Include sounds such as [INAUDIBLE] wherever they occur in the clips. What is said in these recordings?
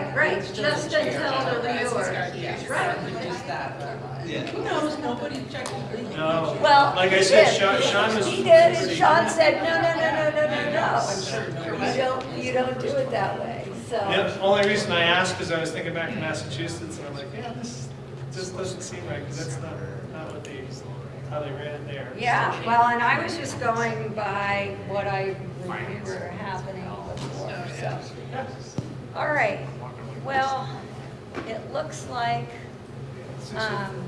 Right, right, It's just a chair. until the Guys, it's yes, Right. Reduce that, but Yeah. who knows, nobody checked. No. Well, Like I said. Sean, Sean was. He did, and Sean said, no, no, no, no, no, no, no. I'm sure. You don't, you don't do it that way, so. Yep, only reason I asked is I was thinking back to Massachusetts and I'm like, yeah, this just doesn't seem right, because that's not, not what they, how they ran it there. Yeah, well, and I was just going by what I remember happening before, so. Yeah. All right, well, it looks like, um,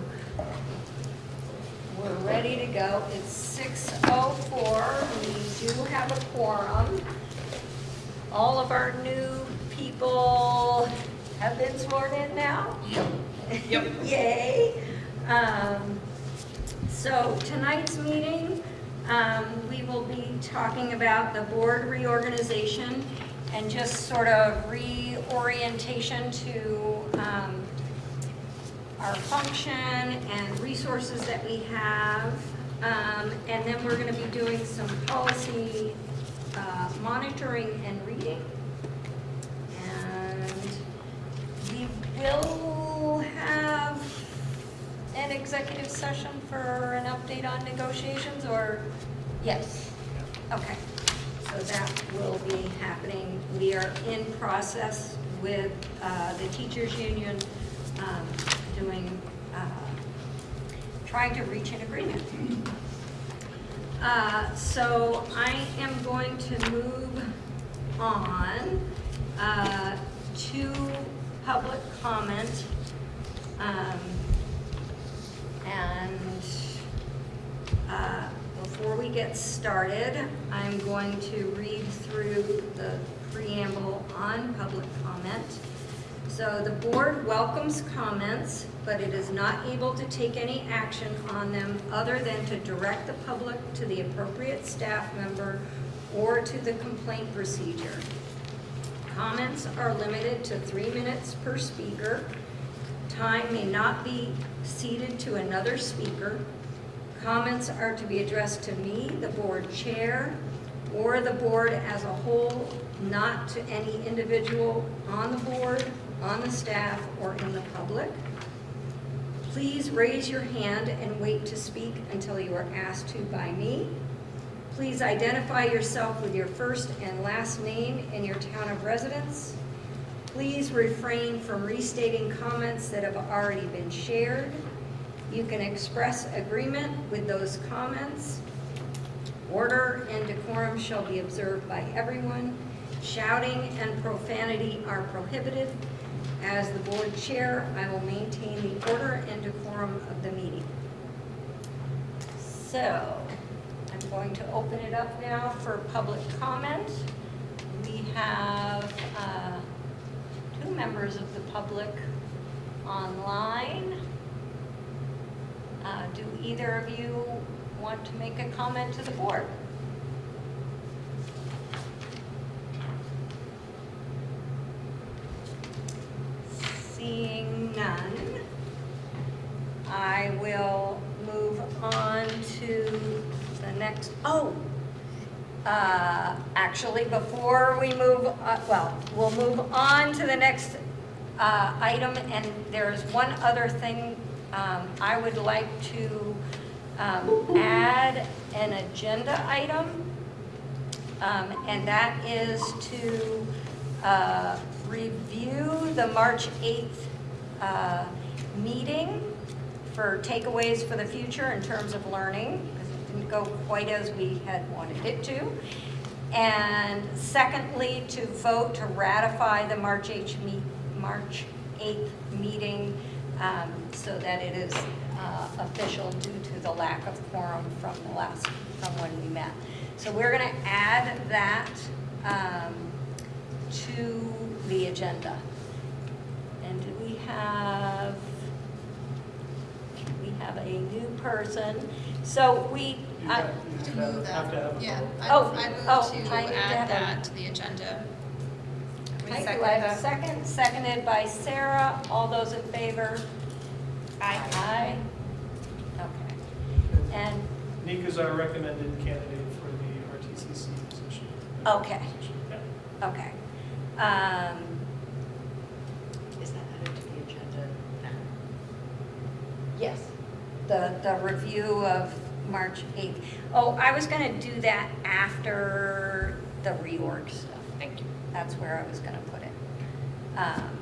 we're ready to go. It's six oh four, we do have a quorum. All of our new people have been sworn in now? Yep. [LAUGHS] Yay. Um, So tonight's meeting, um, we will be talking about the board reorganization and just sort of reorientation to um, our function and resources that we have. Um, And then we're going to be doing some policy uh, monitoring and reading. And we will have an executive session for an update on negotiations, or, yes? Okay, so that will be happening. We are in process with uh, the teachers' union, um, doing, uh, trying to reach an agreement. Uh, So I am going to move on uh, to public comment. Um, And uh, before we get started, I'm going to read through the preamble on public comment. So the board welcomes comments, but it is not able to take any action on them other than to direct the public to the appropriate staff member or to the complaint procedure. Comments are limited to three minutes per speaker. Time may not be ceded to another speaker. Comments are to be addressed to me, the board chair, or the board as a whole, not to any individual on the board, on the staff, or in the public. Please raise your hand and wait to speak until you are asked to by me. Please identify yourself with your first and last name and your town of residence. Please refrain from restating comments that have already been shared. You can express agreement with those comments. Order and decorum shall be observed by everyone. Shouting and profanity are prohibited. As the board chair, I will maintain the order and decorum of the meeting. So, I'm going to open it up now for public comment. We have uh, two members of the public online. Uh, Do either of you want to make a comment to the board? Seeing none, I will move on to the next, oh, uh, actually, before we move, uh, well, we'll move on to the next uh, item, and there's one other thing um, I would like to um, add an agenda item, um, and that is to uh, review the March 8th uh, meeting for takeaways for the future in terms of learning, because it didn't go quite as we had wanted it to. And secondly, to vote to ratify the March 8th, me- March 8th meeting um, so that it is uh, official due to the lack of quorum from the last, from when we met. So we're going to add that um, to the agenda. And do we have, we have a new person. So we, You I- got- you To have move to have that, a yeah. vote. I Oh, I oh, move to I need have add that to the agenda. I do I have a second, seconded by Sarah. All those in favor? Aye. Aye. Okay. And, Nika is our recommended candidate for the RTCC position. Okay. Yeah. okay. Um, Is that added to the agenda now? Yes, the, the review of March 8th. Oh, I was going to do that after the reorg stuff. Thank you. That's where I was going to put it. Um,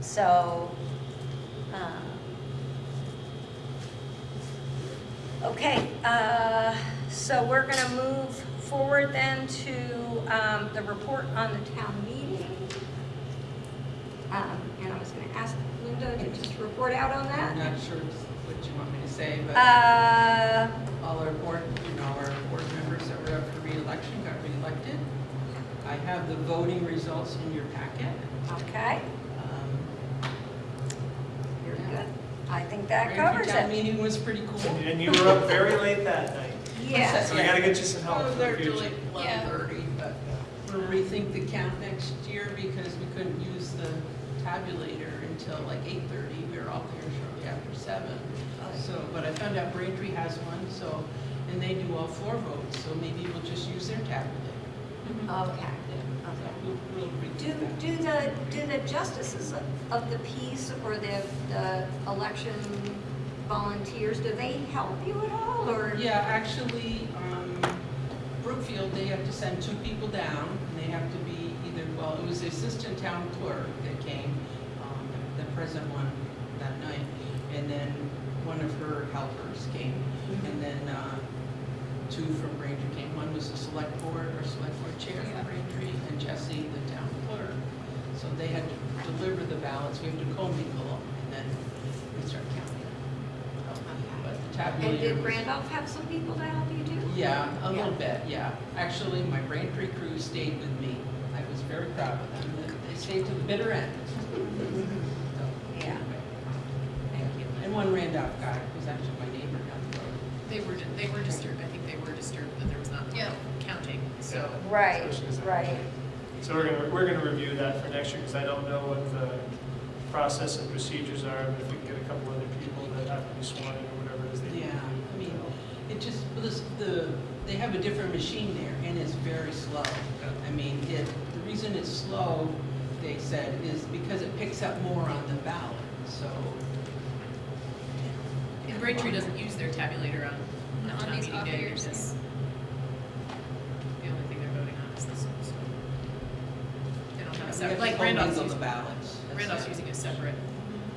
So, um, okay, uh, so we're going to move forward then to um, the report on the town meeting. Um, And I was going to ask Linda to just report out on I'm that. not sure what you want me to say, but Uh, all our board, you know, our board members that were up for reelection got reelected. I have the voting results in your packet. Okay, Um, very good. I think that Braintree covers Town it. meeting was pretty cool. And you were up very late that night, Yes. so we gotta get you some help I for was the there till future. like eleven thirty, but we'll rethink the count next year because we couldn't use the tabulator until like eight thirty. We were all there shortly after seven. So, but I found out Braintree has one, so, and they do all four votes, so maybe we'll just use their tabulator. Okay. We'll Do, do the, do the justices of- the peace or the, the election volunteers, do they help you at all, or? Yeah, actually, um, Brookfield, they have to send two people down, and they have to be either, well, it was the assistant town clerk that came, um, the present one that night, and then one of her helpers came, and then, uh, two from Braintree came. One was the select board, or select board chair from Braintree, and Jesse, the town clerk. So they had to deliver the ballots, we have to commingle them, and then we start counting. But the tabulator And did was- Randolph have some people to help you too? yeah, a little bit, yeah. Actually, my Braintree crew stayed with me. I was very proud of them. They stayed to the bitter end. [LAUGHS] So, Yeah. Thank you. And one Randolph guy who's actually my neighbor down the road. They were, di- they were disturbed, I think they were disturbed that there was not Yeah. counting, so. Right, Especially as right. So we're gonna, we're gonna review that for next year, because I don't know what the process and procedures are, but if we can get a couple other people that have to be sworn in or whatever it is they. Yeah, I mean, it just, this, the, they have a different machine there and it's very slow. I mean, it, the reason it's slow, they said, is because it picks up more on the ballot, so. And Braintree doesn't use their tabulator on, on On town these meeting off day years, because the only thing they're voting on is this one, so. They don't have a We have separate, like Randolph's commingle the using, ballots. That's Randolph's using a separate,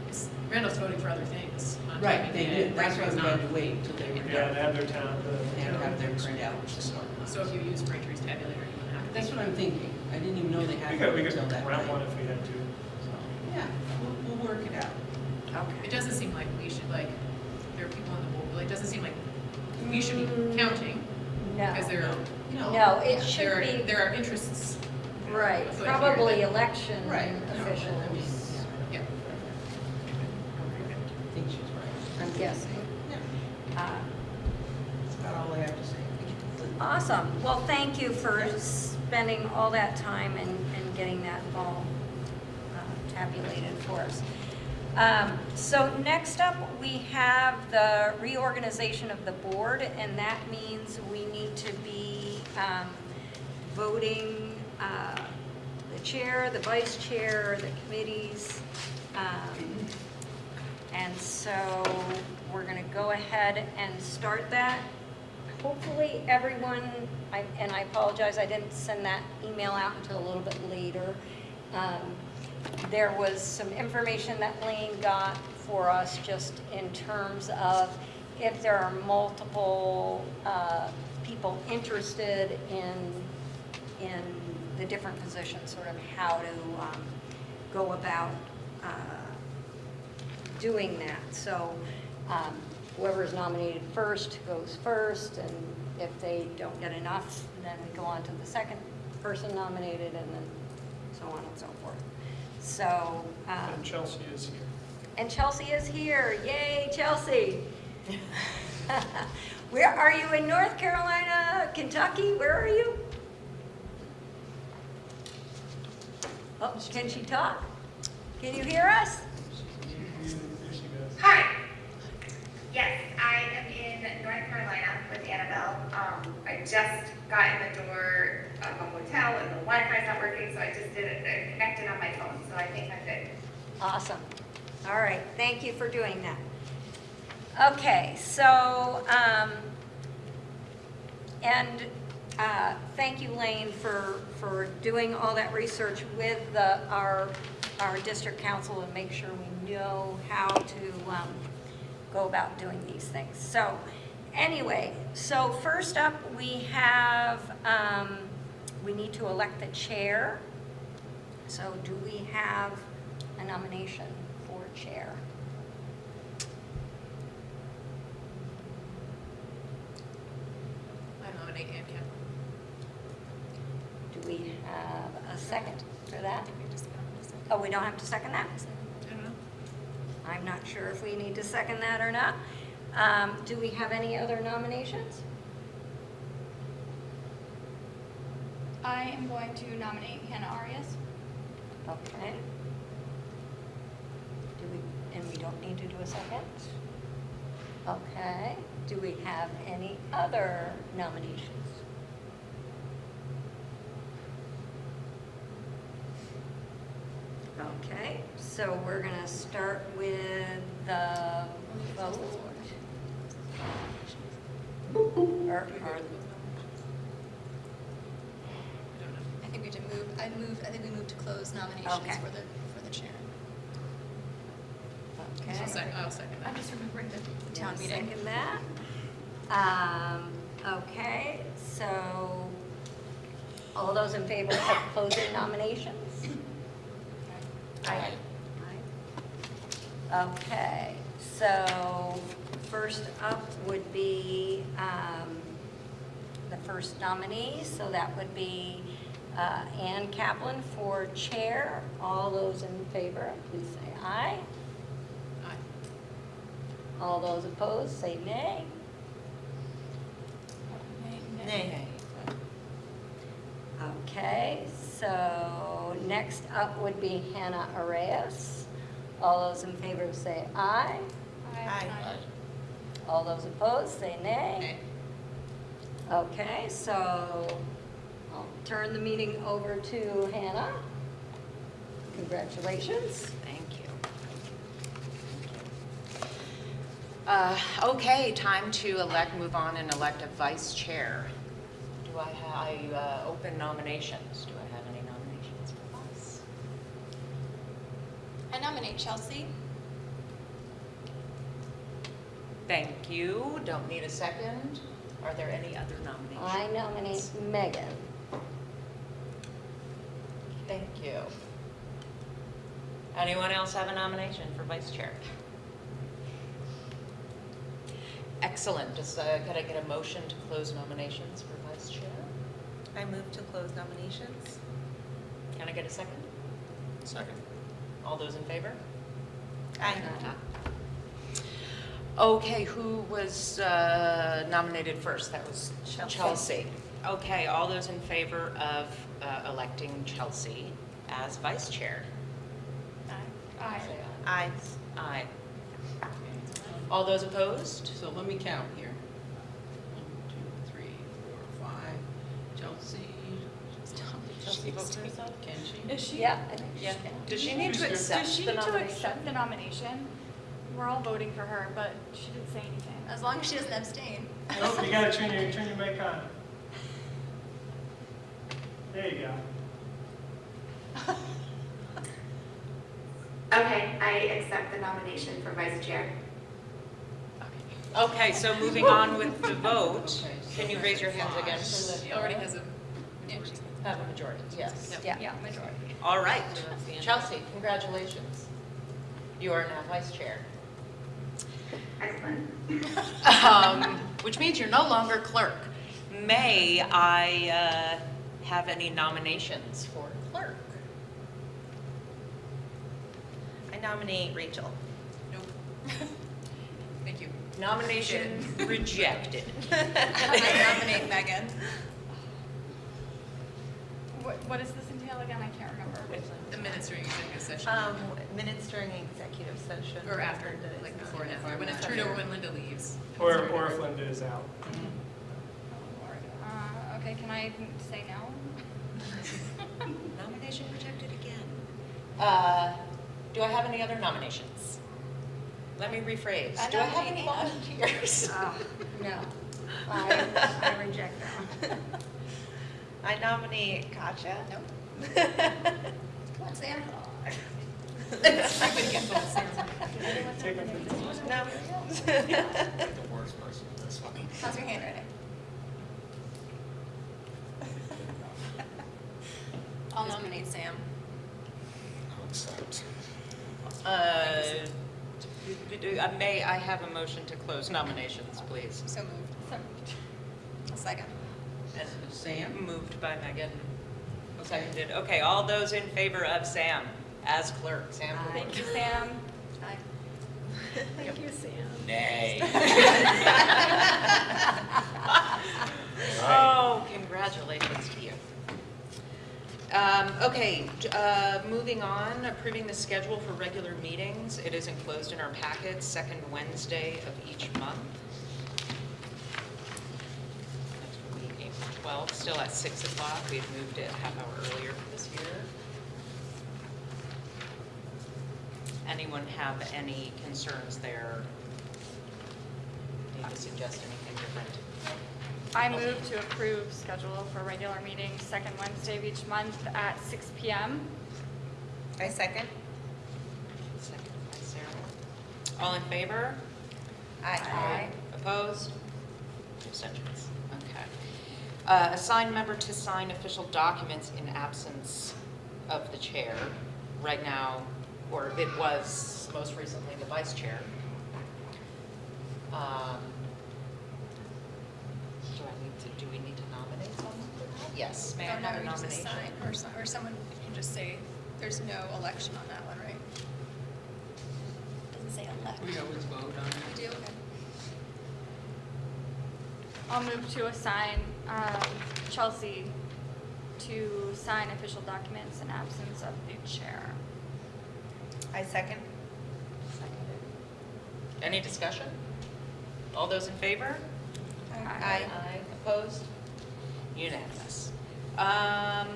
it's- Randolph's voting for other things Right, they day. did, that's why Braintree's we had to wait until they were Yeah, done. they have their town, the. They have their town- printouts and whatnot. So if you use Braintree's tabulator, you wouldn't have. That's what I'm thinking. I didn't even know they had We could, one we could until that rent one night. if we had to. Yeah, we'll, we'll work it out. Okay. It doesn't seem like we should, like, there are people on the board, like, it doesn't seem like we should be Mm, counting, No, because there are, No. no, it there should are, be, there are interests. Right, afoot here probably that- election Right. I mean, officials, Yeah. I think she's right. I'm guessing. Yeah, Uh, that's about all I have to say. Awesome. Well, thank you for spending all that time and, and getting that all uh, tabulated for us. Um, So next up, we have the reorganization of the board, and that means we need to be um, voting uh, the chair, the vice chair, the committees. um, And so we're going to go ahead and start that hopefully everyone, I- and I apologize, I didn't send that email out until a little bit later. Um, There was some information that Lane got for us just in terms of if there are multiple uh, people interested in, in the different positions, sort of how to um, go about uh, doing that. So um, whoever is nominated first goes first, and if they don't get enough, then we go on to the second person nominated, and then so on and so forth. So, um, And Chelsea is here. and Chelsea is here. Yay, Chelsea! [LAUGHS] Where are you in North Carolina, Kentucky? Where are you? Oh, can she talk? Can you hear us? Here she goes. Hi. Yes, I am in North Carolina with Annabelle. Um, I just got in the door of a hotel and the Wi-Fi's not working, so I just did it, I connected on my phone. So so I think I'm good. Awesome. All right, thank you for doing that. Okay, so, um, and, uh, thank you, Lane, for, for doing all that research with the, our, our district council and make sure we know how to, um, go about doing these things. So, anyway, so first up, we have, um, we need to elect the chair. So do we have a nomination for chair? I nominate Ann Campbell. We have a second for that? think we just got a second. Oh, we don't have to second that? I'm not sure if we need to second that or not. Um, Do we have any other nominations? I am going to nominate Hannah Arias. Okay. Do we, and we don't need to do a second? Okay. Do we have any other nominations? Okay, so we're gonna start with the vote. Or, Do or, to close nominations? I don't know. I think we did move, I moved, I think we moved to close nominations Okay. for the, for the chair. okay. I'll second, I'll second I'm that. just remembering the the Town town meeting. Second that. Um, okay, so all those in favor of closing nominations? Aye. Aye. Okay, so first up would be, um, the first nominee, so that would be, uh, Ann Kaplan for chair. All those in favor, please say aye. Aye. All those opposed, say nay. Nay. Okay, so next up would be Hannah Arias. All those in favor say aye. Aye. All those opposed, say nay. Nay. Okay, so I'll turn the meeting over to Hannah. Congratulations. Thank you. Uh, Okay, time to elect, move on and elect a vice chair. Do I have, I uh, open nominations. Do I have any nominations for vice? I nominate Chelsea. Thank you. Don't need a second. Are there any other nominations? I nominate Megan. Thank you. Anyone else have a nomination for vice chair? Excellent. Does, uh, could I get a motion to close nominations for vice chair? I move to close nominations. Can I get a second? Second. All those in favor? Aye. Okay, who was uh, nominated first? That was Chelsea. Chelsea. Okay, all those in favor of uh, electing Chelsea as vice chair? Aye. Say Aye. Aye. All those opposed? So let me count here. One, two, three, four, five. Chelsea, Chelsea vote for herself? can she? Is she? Yeah, I think Yeah. she can. Does she need to accept Does she the need to nomination? accept the nomination? We're all voting for her, but she didn't say anything. As long as she doesn't abstain. Nope, you gotta turn your, turn your mic on. There you go. [LAUGHS] Okay, I accept the nomination for vice chair. Okay, so moving on with the vote, Okay, so can you raise your hands again? She already has a, Yeah, she- Have a majority, yes. Yeah. Yeah, majority. All right, So that's the end. Chelsea, congratulations. You are now vice chair. Excellent. Um, [LAUGHS] Which means you're no longer clerk. May I uh, have any nominations for clerk? I nominate Rachel. nope. [LAUGHS] Thank you. Nomination rejected. [LAUGHS] I nominate Megan. What, what does this entail again? I can't remember. The minutes during executive session. Um, minutes during executive session. Or after, Linda is like not before and here. after, when it's turned over when Linda leaves. Or, or if Linda is out. Mm-hmm. Oh, Uh, okay, can I say no? [LAUGHS] Nomination rejected again. Uh, Do I have any other nominations? Let me rephrase. I Do I have any volunteers? Oh, no. [LAUGHS] I, I reject that one. [LAUGHS] I nominate Katja. Nope. [LAUGHS] Come on, Sam. Everybody can vote Sam. Take up the- No. The worst person, that's funny. How's your handwriting? I'll nominate Sam. I'll accept. Uh, do- do- uh, May I have a motion to close nominations, please? So moved. A second. And Sam? Moved by Megan, seconded. Okay, all those in favor of Sam as clerk, Sam? Aye. Thank you, Sam. Aye. Thank you, Sam. Nay. [LAUGHS] Oh, congratulations to you. Um, Okay, uh, moving on, approving the schedule for regular meetings. It is enclosed in our packet, second Wednesday of each month. Next will be April 12th, still at 6 o'clock. We've moved it half hour earlier for this year. Anyone have any concerns there? Need to suggest anything different? I move to approve schedule for regular meetings, second Wednesday of each month at six PM. I second. Second by Sarah. All in favor? Aye. Opposed? Abstentions? Okay. Uh, Assign member to sign official documents in absence of the chair. Right now, or it was most recently the vice chair. Um, Do I need to, do we need to nominate someone for that? Yes, may I Oh, no, have a we just nomination? assign, or some- or someone can just say, there's no election on that one, right? Doesn't say elect. We always vote on it. We do, okay. I'll move to assign um, Chelsea to sign official documents in absence of the chair. I second. Seconded. Any discussion? All those in favor? Aye. Aye. Opposed? Unanimous. Um,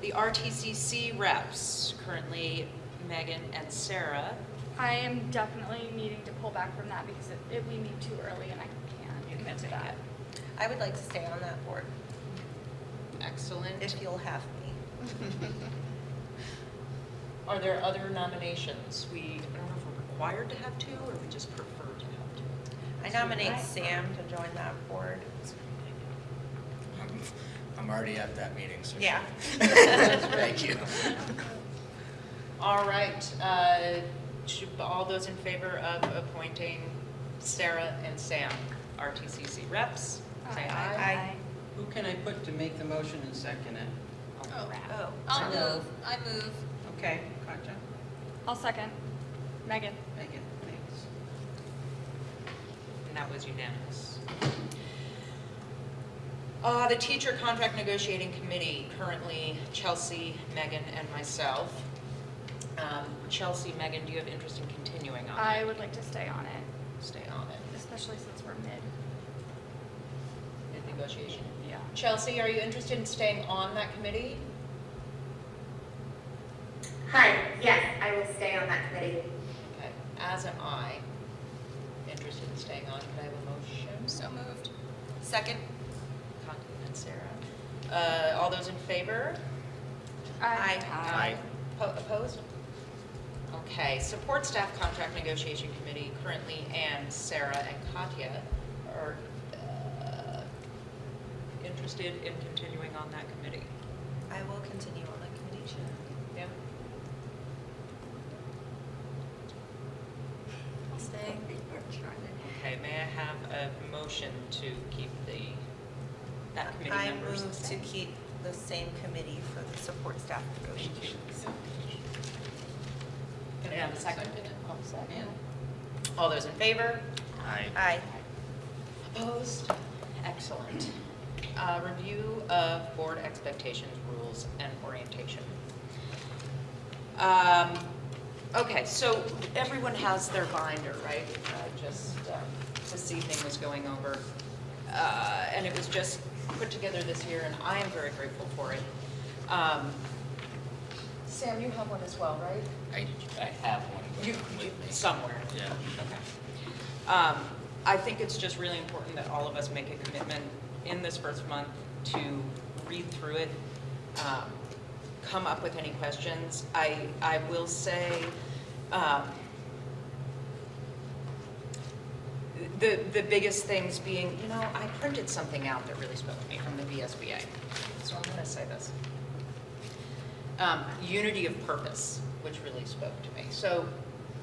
The RTCC reps, currently Megan and Sarah. I am definitely needing to pull back from that because it, it, we meet too early and I can't commit can to make that. it. I would like to stay on that board, Excellent. if you'll have me. [LAUGHS] Are there other nominations? We, I don't know if we're required to have two, or we just prefer to have two. I nominate Sam to join that board. I'm, I'm already at that meeting, so. Yeah. [LAUGHS] Thank you. All right, uh, should- all those in favor of appointing Sarah and Sam, RTCC reps, say aye. Aye. Who can I put to make the motion and second it? Oh. Oh. I'll move, I move. Okay, Katja? I'll second. Megan. Megan, thanks. And that was unanimous. Uh, The Teacher Contract Negotiating Committee, currently Chelsea, Megan, and myself. Um, Chelsea, Megan, do you have interest in continuing on I it? would like to stay on it, Stay on it. especially since we're mid. Mid negotiation. Yeah. Chelsea, are you interested in staying on that committee? Hi, yes, I will stay on that committee. Okay, as am I. Interested in staying on, could I have a motion? So moved. Second. Connie and Sarah. Uh, all those in favor? Aye. Aye. Po- Opposed? Okay, support staff contract negotiation committee, currently Ann, Sarah, and Katya are interested in continuing on that committee. I will continue on that committee. Yeah? I'll stay. [LAUGHS] Okay, may I have a motion to keep the, that committee I members the move to same? keep the same committee for the support staff negotiations. Can I have a second? Ann? All those in favor? Aye. Aye. Opposed? Excellent. Uh, Review of board expectations, rules, and orientation. Um, Okay, so everyone has their binder, right? I just, um, this evening was going over, uh, and it was just put together this year, and I am very grateful for it. Um, Sam, you have one as well, right? I, I have one You, you, somewhere. Yeah. Okay. Um, I think it's just really important that all of us make a commitment in this first month to read through it, um, come up with any questions. I, I will say, um, the, the biggest things being, you know, I printed something out that really spoke to me from the VSBA. So I'm gonna say this. Um, unity of purpose, which really spoke to me. So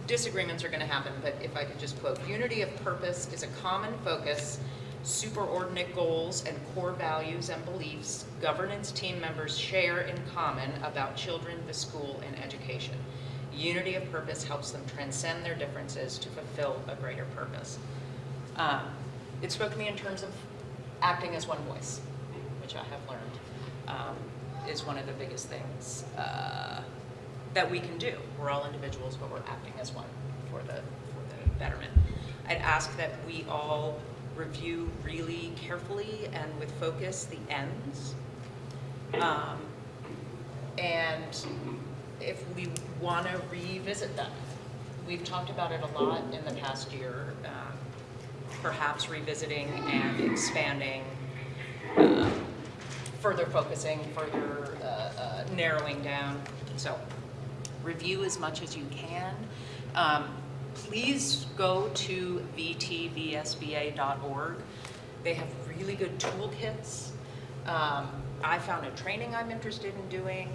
disagreements are gonna happen, but if I could just quote, unity of purpose is a common focus, superordinate goals and core values and beliefs governance team members share in common about children, the school, and education. Unity of purpose helps them transcend their differences to fulfill a greater purpose. Um, It spoke to me in terms of acting as one voice, which I have learned um, is one of the biggest things uh, that we can do. We're all individuals, but we're acting as one for the, for the betterment. I'd ask that we all review really carefully and with focus the ends. Um, And if we want to revisit them. We've talked about it a lot in the past year, um, perhaps revisiting and expanding, um, further focusing, further uh, uh, narrowing down. So review as much as you can. Um, Please go to vtvsba.org. They have really good toolkits. Um, I found a training I'm interested in doing.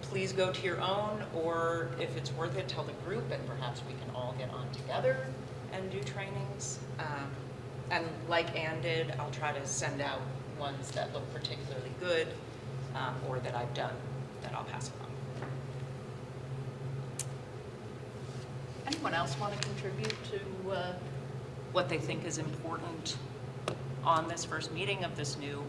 Please go to your own, or if it's worth it, tell the group, and perhaps we can all get on together and do trainings. Um, And like Ann did, I'll try to send out ones that look particularly good, um, or that I've done, that I'll pass along. Anyone else want to contribute to uh, what they think is important on this first meeting of this new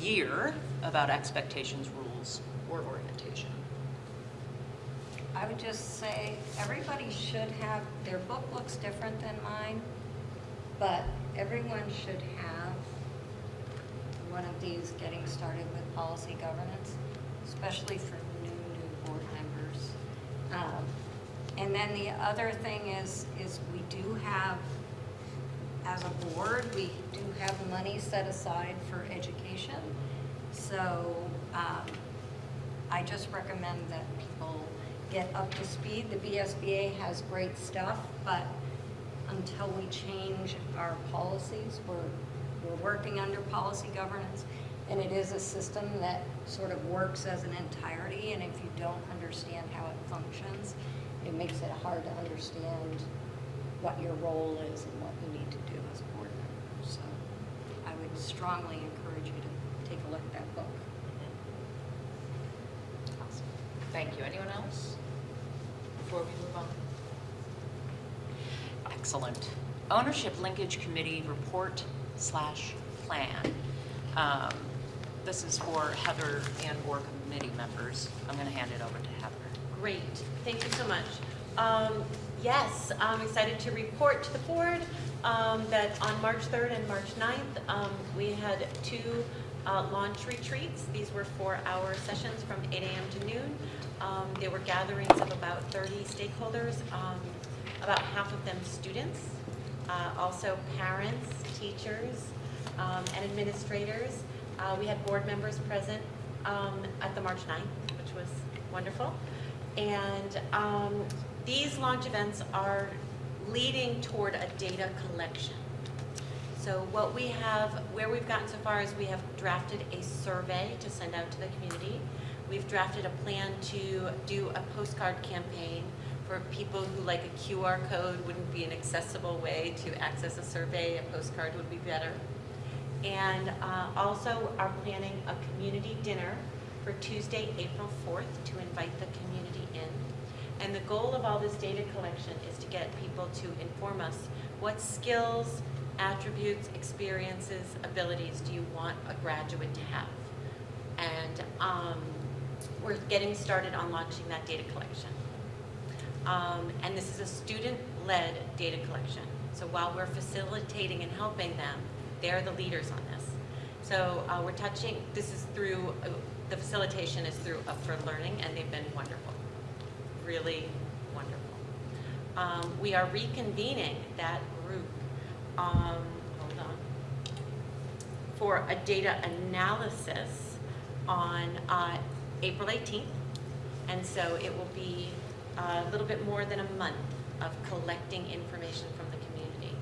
year about expectations, rules, or orientation? I would just say, everybody should have, their book looks different than mine, but everyone should have one of these getting started with policy governance, especially for new, new board members. Um, And then the other thing is, is we do have, as a board, we do have money set aside for education. So um, I just recommend that people get up to speed. The VSBA has great stuff, but until we change our policies, we're, we're working under policy governance, and it is a system that sort of works as an entirety, and if you don't understand how it functions, it makes it hard to understand what your role is and what you need to do as a board member. So I would strongly encourage you to take a look at that book. Awesome. Thank you. Anyone else? Before we move on? Excellent. Ownership Linkage Committee Report slash Plan. Um, This is for Heather and or committee members. I'm going to hand it over to. Great, thank you so much. Um, Yes, I'm excited to report to the board um, that on March 3rd and March 9th, um, we had two uh, launch retreats. These were four-hour sessions from 8 AM to noon. Um, They were gatherings of about 30 stakeholders, um, about half of them students, uh, also parents, teachers, um, and administrators. Uh, We had board members present at the March 9th, which was wonderful. And um, these launch events are leading toward a data collection. So what we have, where we've gotten so far is we have drafted a survey to send out to the community. We've drafted a plan to do a postcard campaign for people who like a QR code wouldn't be an accessible way to access a survey, a postcard would be better. And uh, also are planning a community dinner for Tuesday, April 4th to invite the community. And the goal of all this data collection is to get people to inform us what skills, attributes, experiences, abilities do you want a graduate to have? And um, we're getting started on launching that data collection. Um, and this is a student-led data collection. So while we're facilitating and helping them, they're the leaders on this. So uh, we're touching, this is through uh, the facilitation is through Up for Learning, and they've been wonderful, really wonderful. Um, We are reconvening that group, um, hold on, for a data analysis on uh, April 18th. And so it will be a little bit more than a month of collecting information from the community.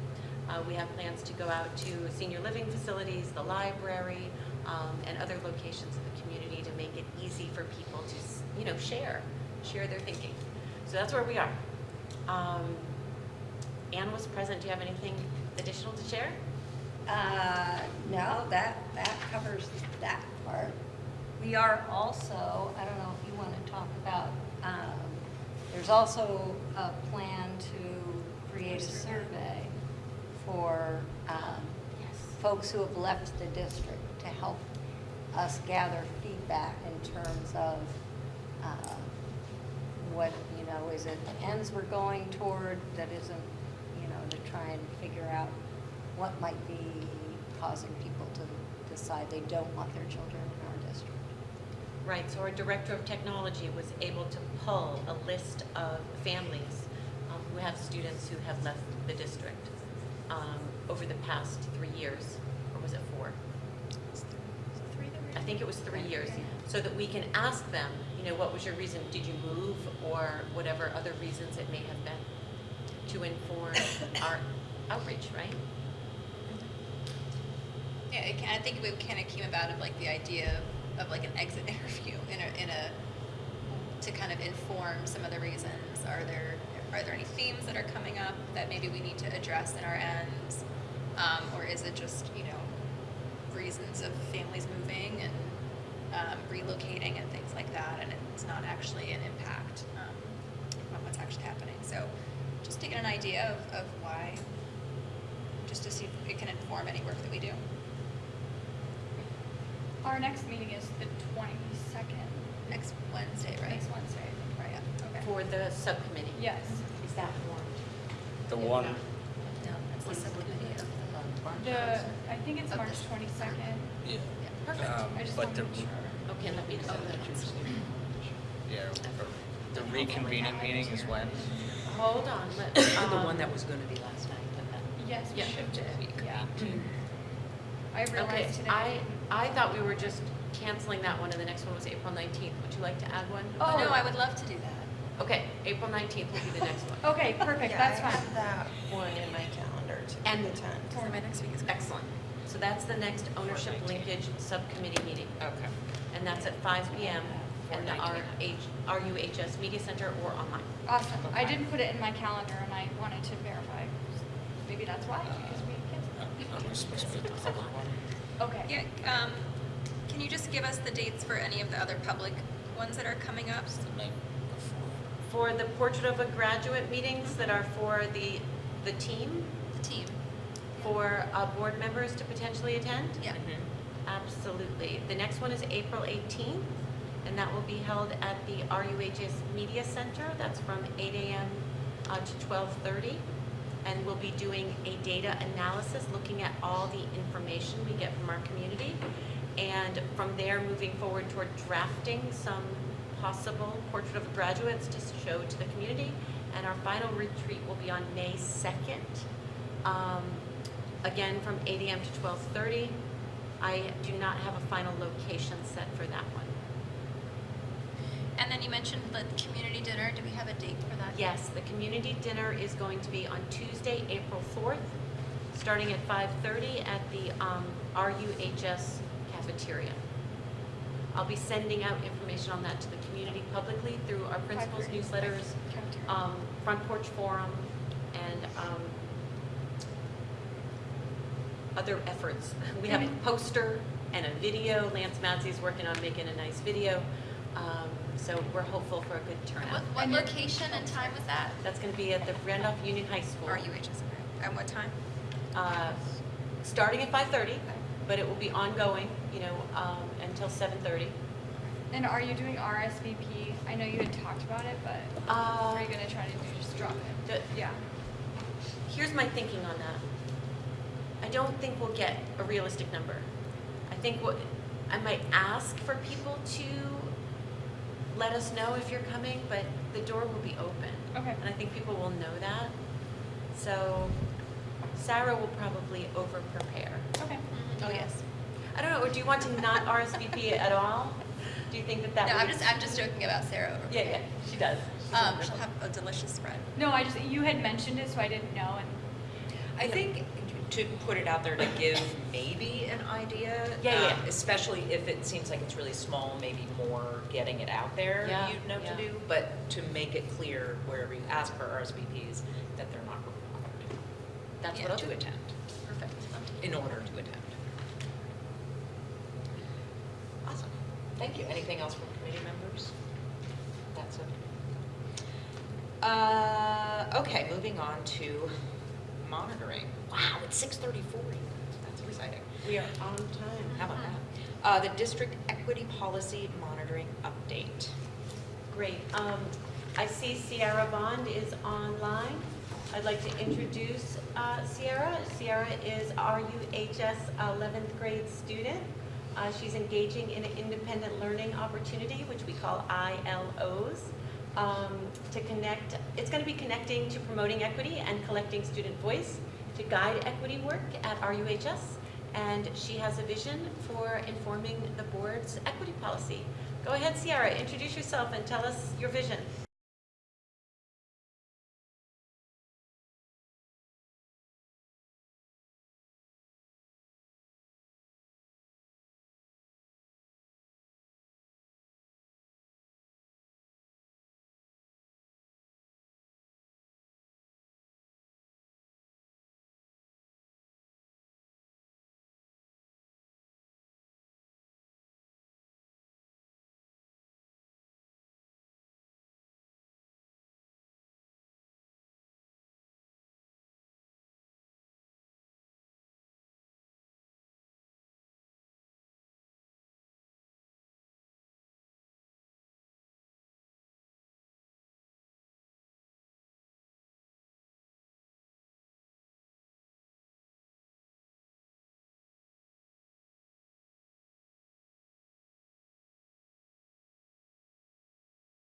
Uh, We have plans to go out to senior living facilities, the library, um, and other locations in the community to make it easy for people to, you know, share, share their thinking. So that's where we are. Um, Anne was present. Do you have anything additional to share? Uh, no, that, that covers that part. We are also, I don't know if you want to talk about, um, there's also a plan to create a survey for, um, folks who have left the district to help us gather feedback in terms of, uh, what, you know, is it the ends we're going toward that isn't, you know, to try and figure out what might be causing people to decide they don't want their children in our district. Right, so our Director of Technology was able to pull a list of families um, who have students who have left the district um, over the past three years, or was it four? I think it was three years, so that we can ask them, you know, what was your reason? Did you move, or whatever other reasons it may have been, to inform [COUGHS] our outreach, right? Yeah, it, ca- I think it kind of came about of like the idea of, of like an exit [LAUGHS] interview in a, in a, to kind of inform some of the reasons. Are there, are there any themes that are coming up that maybe we need to address in our ends? Um, or is it just, you know, reasons of families moving and um, relocating and things like that, and it's not actually an impact um, on what's actually happening. So just to get an idea of, of why, just to see if it can inform any work that we do. Our next meeting is the twenty-second, Next Wednesday, right? next Wednesday, I think, right? Yeah, okay. For the subcommittee. Yes. Is that warned? The one, No, that's the subcommittee. The, I think it's March twenty-second. yeah. Perfect. Um, I just But want the, to make sure. Okay, let me know. yeah, the reconvening meeting is when? Hold on, [COUGHS] let, The um, one that was gonna be last night, but then. Yes, we Yeah. shifted it, yeah. I Okay, realized today. I, I thought we were just canceling that one and the next one was April nineteenth. Would you like to add one? Oh, no, I would love to do that. Okay, April nineteenth will be the next one. Okay, perfect, Yeah, that's I fine. have that one in my calendar to And- attend. So my next week is. Excellent. So that's the next ownership linkage subcommittee meeting. Okay. And that's at five P M in the 4:19. RH, RUHS Media Center or online. Awesome. I didn't put it in my calendar and I wanted to verify. Maybe that's why, because we canceled. Are we supposed to be the public one? Okay. Yeah, um, can you just give us the dates for any of the other public ones that are coming up? It's the night before. For the Portrait of a Graduate meetings that are for the, the team, The team? For uh, board members to potentially attend? Yeah. Absolutely. The next one is April 18th, and that will be held at the RUHS Media Center. That's from 8 AM uh, to 12:30. And we'll be doing a data analysis, looking at all the information we get from our community. And from there, moving forward toward drafting some possible portrait of graduates to show to the community. And our final retreat will be on May 2nd. Um, Again, from 8 AM to 12:30. I do not have a final location set for that one. And then you mentioned the community dinner. Do we have a date for that? Yes, the community dinner is going to be on Tuesday, April 4th, starting at 5:30 at the um, RUHS cafeteria. I'll be sending out information on that to the community publicly through our principals newsletters, um, Front Porch Forum, and um, other efforts. We have a poster and a video. Lance Madsey's working on making a nice video. Um, So we're hopeful for a good turnout. what And location and time was that? That's going to be at the Randolph Union High School. RUHS, okay. At what time? uh, Starting at 5:30, but it will be ongoing, you know, um, until 7:30. And are you doing RSVP? I know you had talked about it, but Uh, are you gonna try to do, just drop it? the- Yeah. Here's my thinking on that. I don't think we'll get a realistic number. I think what, I might ask for people to let us know if you're coming, but the door will be open. Okay. And I think people will know that. So Sarah will probably over-prepare. Okay. Oh, yes. I don't know, or do you want to not RSVP [LAUGHS] at all? Do you think that that No, would? I'm just, I'm just joking about Sarah over Yeah, yeah, she does. She's Um, she'll have a delicious spread. No, I just, you had mentioned it, so I didn't know, and I think to put it out there to give maybe an idea. Yeah, yeah. um, Especially if it seems like it's really small, maybe more getting it out there, Yeah, you'd know yeah. to do. But to make it clear wherever you ask for RSVPs, that they're not required That's Yeah. what I'll to do. attend, Perfect. in order to attend. Awesome, thank you. Anything else from committee members? That's it. Uh, okay, moving on to monitoring. Wow, it's six thirty-four. That's exciting. We are on time. How about that? Uh, the district equity policy monitoring update. Great. Um, I see Sierra Bond is online. I'd like to introduce uh, Sierra. Sierra is RUHS 11th grade student. Uh, She's engaging in an independent learning opportunity, which we call ILOs, um, to connect, it's going to be connecting to promoting equity and collecting student voice to guide equity work at RUHS. And she has a vision for informing the board's equity policy. Go ahead, Sierra, introduce yourself and tell us your vision.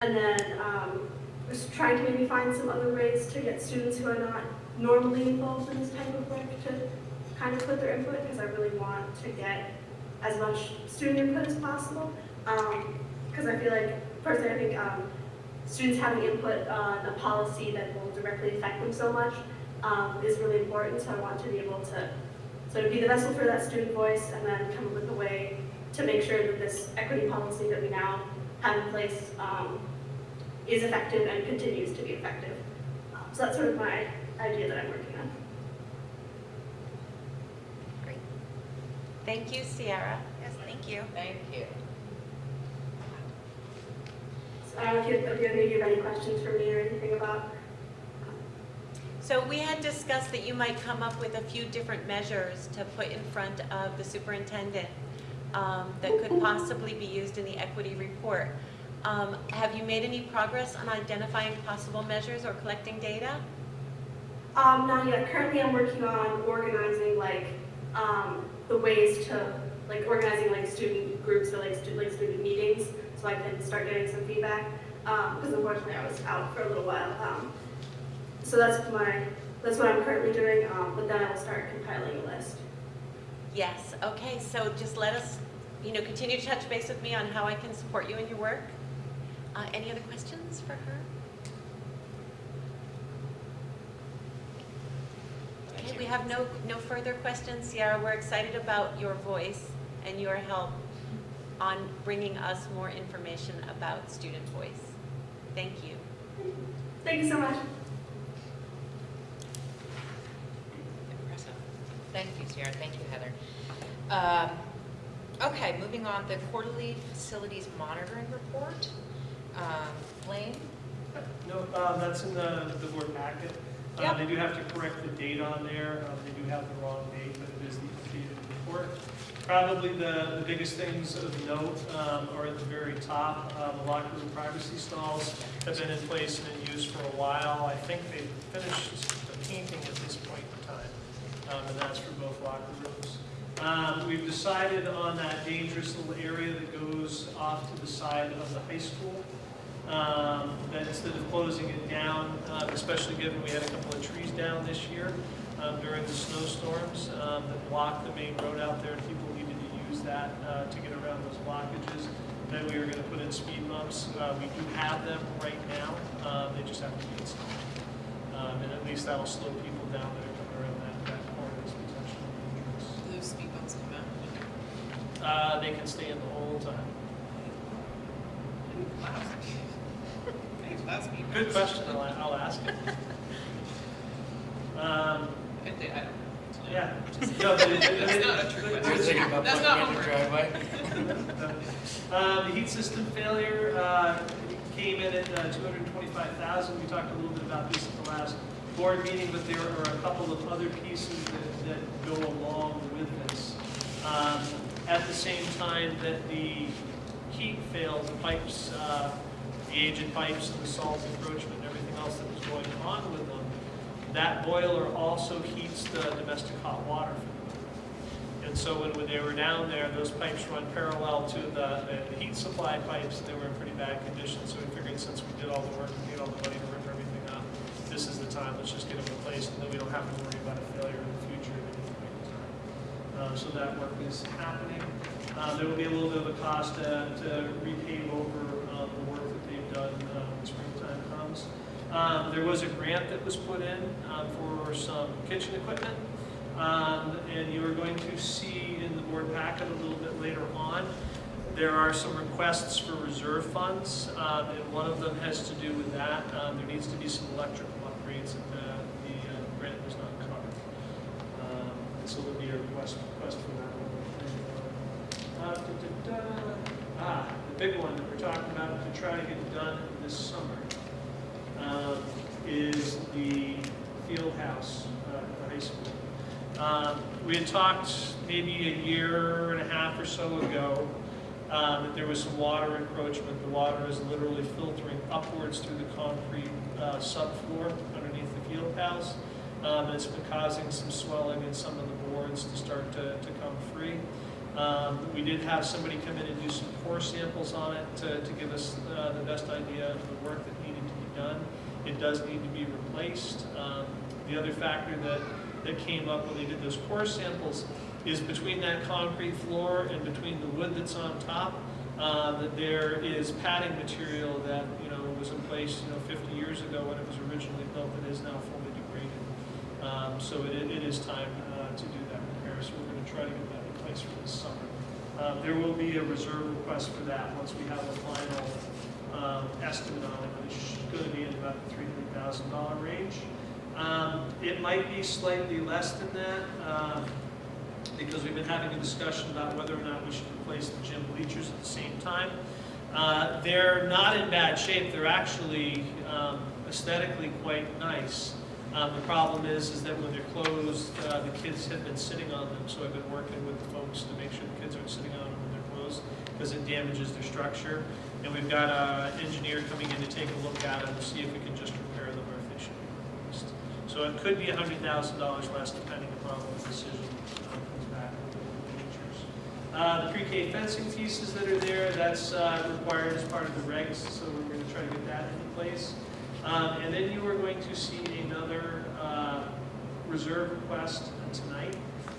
And then um, trying to maybe find some other ways to get students who are not normally involved in this type of work to kind of put their input because I really want to get as much student input as possible. Because I feel like, personally, I think um, students having input on a policy that will directly affect them so much um, is really important. So I want to be able to sort of be the vessel for that student voice and then come up with a way to make sure that this equity policy that we now have in place um, is effective and continues to be effective. Um, so that's sort of my idea that I'm working on. Great. Thank you, Sierra. Yes, thank you. Thank you. So I don't know if you, if you if you have any questions for me or anything about. So we had discussed that you might come up with a few different measures to put in front of the superintendent um, that could possibly be used in the equity report. Um, Have you made any progress on identifying possible measures or collecting data? Um, not yet. Currently, I'm working on organizing like um, the ways to like organizing like student groups or like, stu- like student meetings, so I can start getting some feedback. Because unfortunately, I was out for a little while. Um, so that's my that's what I'm currently doing. Um, but then I will start compiling a list. Yes, okay, so just let us, you know, continue to touch base with me on how I can support you in your work. Uh, Any other questions for her? Okay, we have no, no further questions, Sierra. We're excited about your voice and your help on bringing us more information about student voice. Thank you. Thank you so much. Impressive. Thank you, Sierra. Thank you, Heather. Um, Okay, moving on, the quarterly facilities monitoring report. Um, Blaine? No, uh, that's in the, the board packet. Uh, Yep. They do have to correct the date on there. Um, They do have the wrong date, but it is the updated report. Probably the, the biggest things of note um, are at the very top. Uh, The locker room privacy stalls have been in place and in use for a while. I think they've finished the painting at this point in time, um, and that's for both locker rooms. Um, We've decided on that dangerous little area that goes off to the side of the high school, um, that instead of closing it down, uh, especially given we had a couple of trees down this year um, during the snowstorms um, that blocked the main road out there, people needed to use that uh, to get around those blockages. Then we were going to put in speed bumps. Uh, We do have them right now, Um, they just have to be installed. And at least that'll slow people down that are coming around that, that corner that's potentially dangerous. Do those speed bumps come out? Uh, they can stay in the whole time. Wow. Thanks, that's speed Good question, I'll, I'll ask it. Um, yeah. No, but it- it- That's not a it- question. About That's not the homework. driveway? Uh, the heat system failure, uh, came in at uh, two hundred and twenty-five thousand. We talked a little bit about this at the last board meeting, but there are a couple of other pieces that, that go along with this. Um, at the same time that the heat failed, the pipes, uh, the aged pipes and the salt encroachment and everything else that was going on with them, that boiler also heats the domestic hot water. And so when, they were down there, those pipes run parallel to the, the heat supply pipes, they were in pretty bad condition, so we figured since we did all the work and paid all the money to rip everything up, this is the time, let's just get them replaced, and then we don't have to worry about a failure in the future at any point in time. Uh, so that work is happening. Uh, there will be a little bit of a cost uh, to repave over, um, the work that they've done, uh, when springtime comes. Um, there was a grant that was put in, um, for some kitchen equipment. Um, and you are going to see in the board packet a little bit later on, there are some requests for reserve funds, um, and one of them has to do with that. Um, there needs to be some electrical upgrades that the, the uh, grant does not cover. So there'll be a request, request for that one. Uh, da, da, da. Ah, the big one that we're talking about to try to get done this summer um, is the field house uh, at the high school. Um, We had talked maybe a year and a half or so ago um, that there was some water encroachment. The water is literally filtering upwards through the concrete uh, subfloor underneath the field house. Um, and It's been causing some swelling in some of the boards to start to to come free. Um, We did have somebody come in and do some core samples on it to to give us uh, the best idea of the work that needed to be done. It does need to be replaced. Um, The other factor that that came up when they did those core samples is between that concrete floor and between the wood that's on top, uh, that there is padding material that, you know, was in place, you know, 50 years ago when it was originally built that is now. Um, So it it is time uh, to do that repair, so we're going to try to get that in place for this summer. Uh, There will be a reserve request for that once we have a final um, estimate on it, but it's going to be in about the $300,000 range. Um, It might be slightly less than that, um, because we've been having a discussion about whether or not we should replace the gym bleachers at the same time. Uh, They're not in bad shape, they're actually um, aesthetically quite nice. Um, The problem is, is that when they're closed, uh, the kids have been sitting on them, so I've been working with the folks to make sure the kids aren't sitting on them when they're closed, because it damages their structure. And we've got an engineer coming in to take a look at them to see if we can just repair them or if they should be replaced. So it could be hundred thousand dollars less depending upon what the decision um, comes back with the bleachers. Uh, the pre-K fencing pieces that are there, that's, uh, required as part of the regs, so we're gonna try to get that into place. Um, and then you are going to see another, uh, reserve request tonight,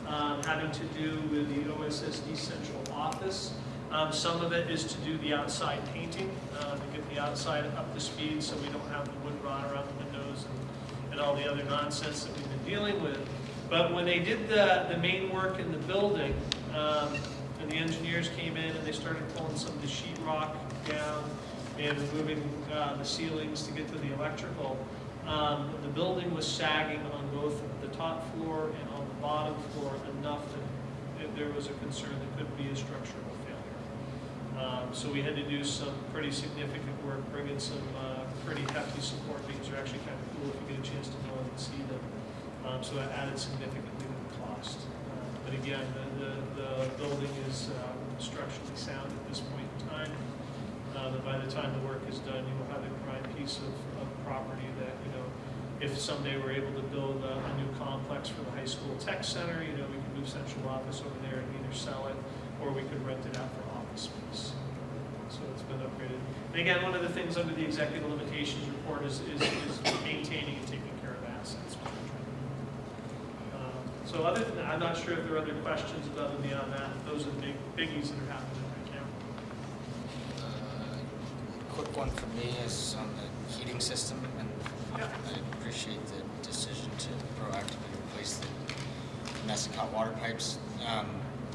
um, having to do with the OSSD central office. Um, some of it is to do the outside painting, uh, to get the outside up to speed so we don't have the wood rot around the windows and, and all the other nonsense that we've been dealing with. But when they did the, the main work in the building, um, and the engineers came in and they started pulling some of the sheetrock down and removing, uh, the ceilings to get to the electrical, um, the building was sagging on both the top floor and on the bottom floor enough that it- there was a concern that could be a structural failure. Um, So we had to do some pretty significant work, bring in some uh, pretty hefty support beams. They're actually kind of cool if you get a chance to go and see them. Um, So that added significantly to the cost. Uh, But again, the, the- the building is uh, structurally sound at this point. Uh, But by the time the work is done, you will have a prime piece of, of property that, you know, if someday we're able to build a, a new complex for the high school tech center, you know, we could move central office over there and either sell it or we could rent it out for office space. So it's been upgraded. And again, one of the things under the executive limitations report is, is, is maintaining and taking care of assets. Um, So other than that, I'm not sure if there are other questions above and beyond that. Those are the big biggies that are happening one for me is on the heating system, and I appreciate the decision to proactively replace the domestic water pipes. Um,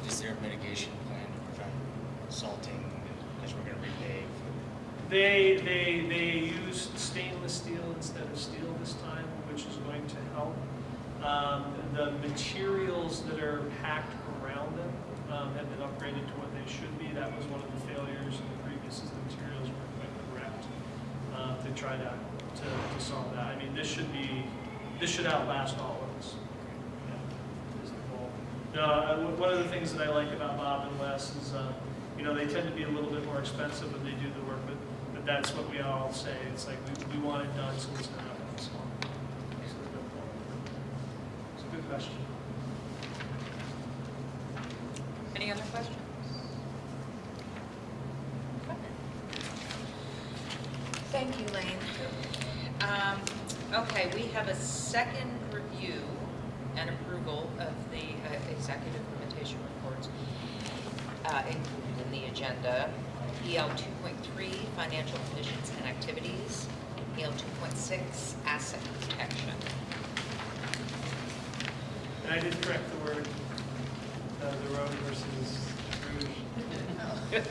Is there a mitigation plan to prevent salting, because we're gonna repave? They, they, they used stainless steel instead of steel this time, which is going to help. Um, the materials that are packed around them, um, have been upgraded to what they should be. That was one of the failures in the previous, is the materials correct, uh, to try to, to, to solve that. I mean, this should be, this should outlast all of us. Yeah. No, one of the things that I like about Bob and Wes is, uh, you know, they tend to be a little bit more expensive when they do the work, but, but that's what we all say. It's like, we, we want it done, so it's not up. It's a good question. Any other questions? Thank you, Layne. Um, Okay, we have a second review and approval of the uh, executive limitation reports uh, included in the agenda. EL 2.3, financial conditions and activities. EL 2.6, asset protection. And I did correct the word, uh, the road versus rouge. [LAUGHS]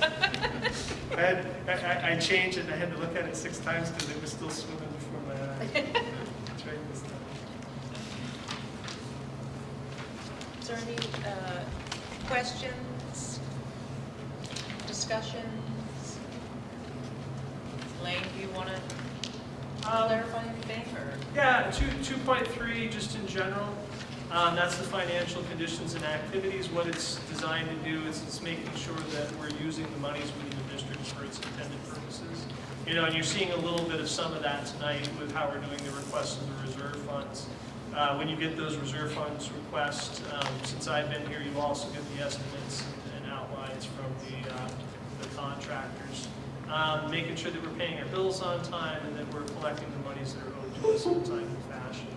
I had, I, I- I changed it, and I had to look at it six times because it was still swimming before my eyes. [LAUGHS] Try this time. Is there any uh, questions, discussions? Layne, do you want to clarify anything, or? Yeah, two, two point three, just in general, um, that's the financial conditions and activities. What it's designed to do is it's making sure that we're using the monies within the district for its intended purposes. You know, and you're seeing a little bit of some of that tonight with how we're doing the requests of the reserve funds. Uh, when you get those reserve funds requests, um, since I've been here, you also get the estimates and- outlines from the, uh, the contractors. Um, making sure that we're paying our bills on time and that we're collecting the monies that are owed to us in a timely fashion.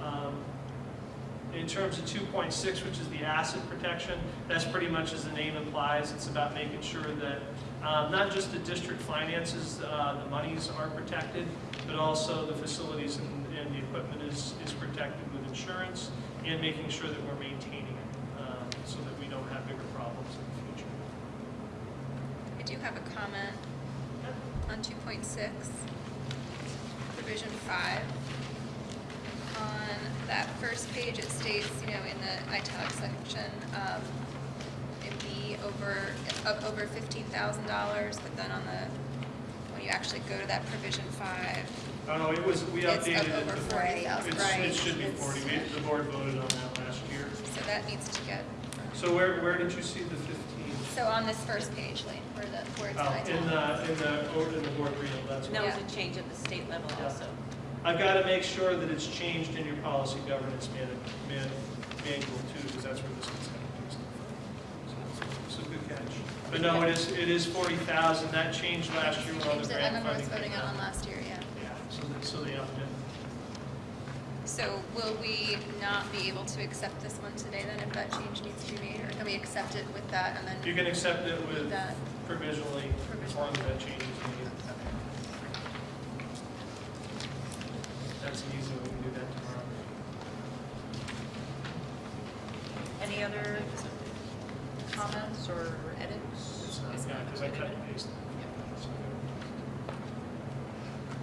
Um, In terms of two point six, which is the asset protection, that's pretty much as the name implies, it's about making sure that um, not just the district finances, uh, the monies are protected, but also the facilities and, and the equipment is, is protected with insurance, and making sure that we're maintaining it, um, so that we don't have bigger problems in the future. I do have a comment on two point six, provision five. On that first page, it states, you know, in the italic section, um, be over, up over fifteen thousand dollars, but then on the, when you actually go to that provision five, Oh, no, it was, we It's up updated it. over to- 40,000, it's- right. It should be It's- forty, we, the board voted on that last year. so that needs to get, So where, where did you see the fifteen? so on this first page, Layne, where the, where it's Oh, in the, in the, or in the board reel, that's And what. that was a change at the state level also. I've got to make sure that it's changed in your policy governance man, man, manual too, because that's where this is coming from. So, so good catch. But no, it is, it is forty thousand, that changed last year when all Changed the it, I grant remember us funding. voting on it last year, yeah. Yeah, so, they- so they upped it. So will we not be able to accept this one today then if that change needs to be made? Or can we accept it with that and then? You can accept it with That. provisionally, as long as that change is made. That's easy, we can do that tomorrow. Any other comments or edits? It's not, yeah, because I cut and pasted.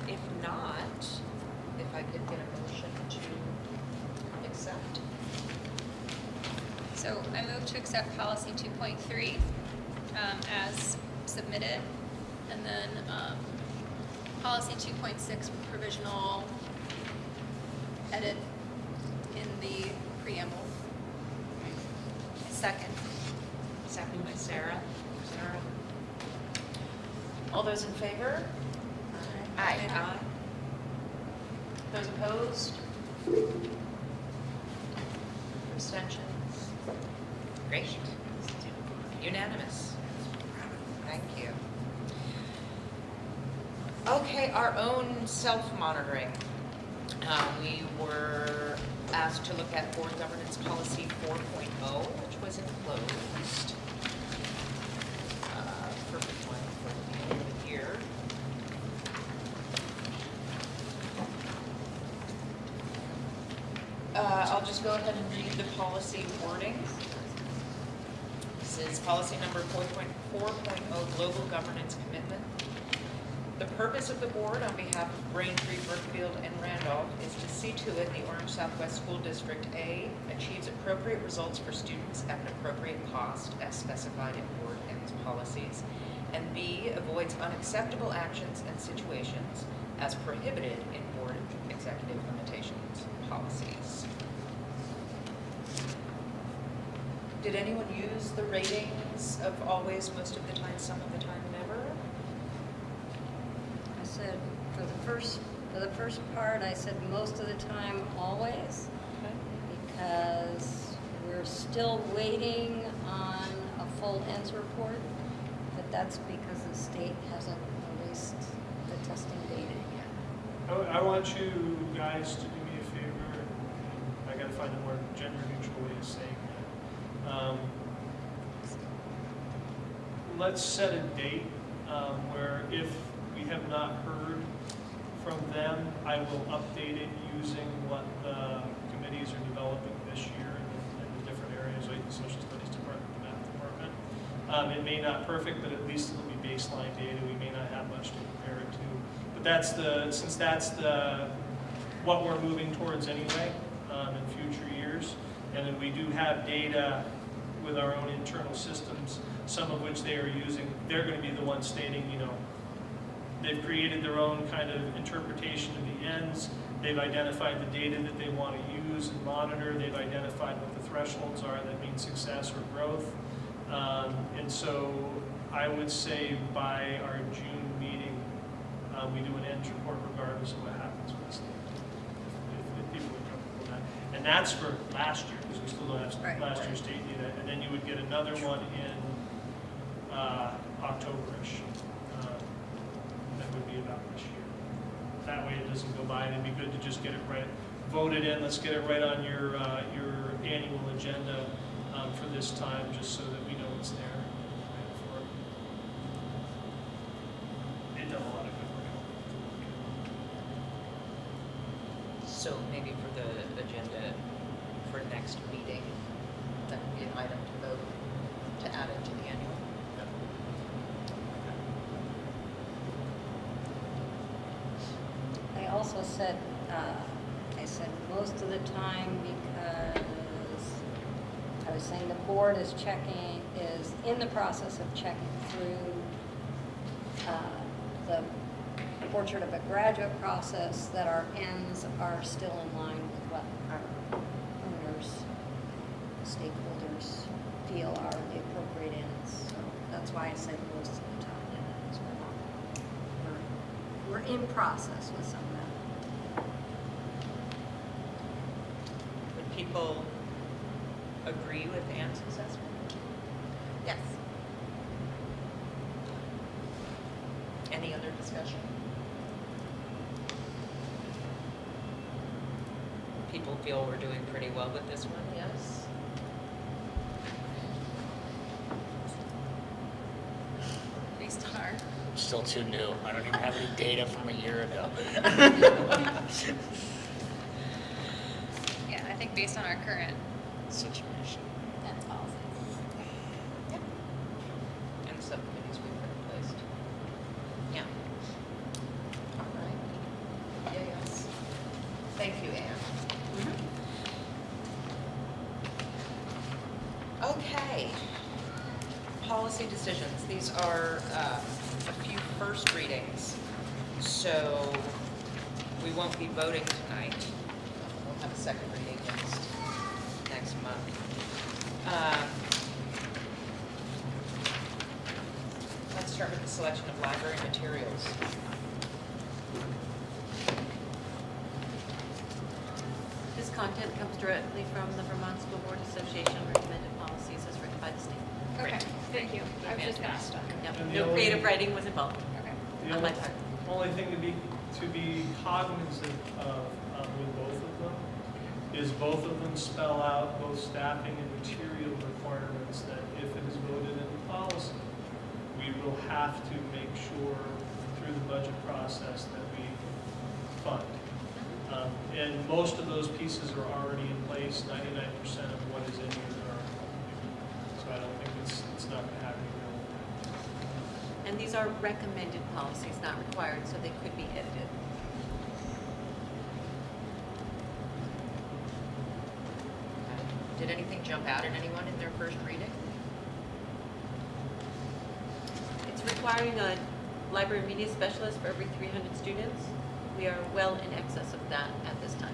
If not, if I could get a motion to accept. So I move to accept policy two point three, um, as submitted. And then, um, policy two point six provisional edit in the preamble. Second. Second by Sarah. Sarah. All those in favor? Aye. Aye. Those opposed? Abstentions? Great. Unanimous. Thank you. Okay, our own self-monitoring. Uh, We were asked to look at board governance policy 4.0, which was enclosed uh, for one for the end of the year. Uh, I'll just go ahead and read the policy wording. This is policy number 4.4.0, global governance commitment. The purpose of the board on behalf of Braintree, Brookfield, and Randolph is to see to it the Orange Southwest School District, A, achieves appropriate results for students at an appropriate cost as specified in board and its policies, and B, avoids unacceptable actions and situations as prohibited in board executive limitations policies. Did anyone use the ratings of always, most of the time, some of the time, never? I said, for the first, for the first part, I said most of the time, always, because we're still waiting on a full ends report, but that's because the state hasn't released the testing data yet. I, I want you guys to do me a favor, I gotta find a more gender neutral way of saying that. Um, Let's set a date, um, where if we have not heard from them, I will update it using what the committees are developing this year in in the different areas, like the social studies department, the math department. Um, it may not perfect, but at least it'll be baseline data, we may not have much to compare it to. But that's the, since that's the, what we're moving towards anyway, um, in future years. And then we do have data with our own internal systems, some of which they are using, they're gonna be the ones stating, you know, they've created their own kind of interpretation of the ends, they've identified the data that they wanna use and monitor, they've identified what the thresholds are that mean success or growth. Um, and so I would say by our June meeting, uh, we do an end report regardless of what happens with the. If, if people are comfortable with that. And that's for last year, because we still don't have Right. last year's state data. And then you would get another one in, uh, October-ish. uh, That would be about this year. That way it doesn't go by, and it'd be good to just get it right, voted in, let's get it right on your, uh, your annual agenda, um, for this time, just so that we know it's there. right, for it. They've done a lot of good work. So maybe for the agenda for next meeting, that would be an item to vote, to add it to the annual. I also said, uh, I said most of the time because I was saying the board is checking, is in the process of checking through uh, the portrait of a graduate process, that our ends are still in line with what our owners, stakeholders feel are the appropriate ends. So that's why I said most of the time, yeah, is we're not, we're, we're in process with some of that. Would people agree with Ann's assessment? Yes. Any other discussion? People feel we're doing pretty well with this one, yes? Based on our, Still too new. I don't even have any data from a year ago. [LAUGHS] yeah, I think based on our current Situation. ends policies. And subcommittees we've put in place. Yeah. All right. Yeah, yes. Thank you, Anne. Okay. Policy decisions. These are uh, a few first readings, so we won't be voting tonight. We'll have a second reading next, next month. Um, Let's start with the selection of library materials. Content comes directly from the Vermont School Board Association recommended policies as written by the state. Okay, thank you. I was just gonna ask. Yep, And the no only- creative writing was involved Okay. On my only, part. only thing to be, to be cognizant of, um, with both of them, is both of them spell out both staffing and material requirements that if it is voted into policy, we will have to make sure through the budget process that we fund. Um, And most of those pieces are already in place, ninety-nine percent of what is in here are, so I don't think it's, it's not gonna have any real impact. And these are recommended policies, not required, so they could be edited. Did anything jump out at anyone in their first reading? It's requiring a library media specialist for every 300 students. We are well in excess of that at this time.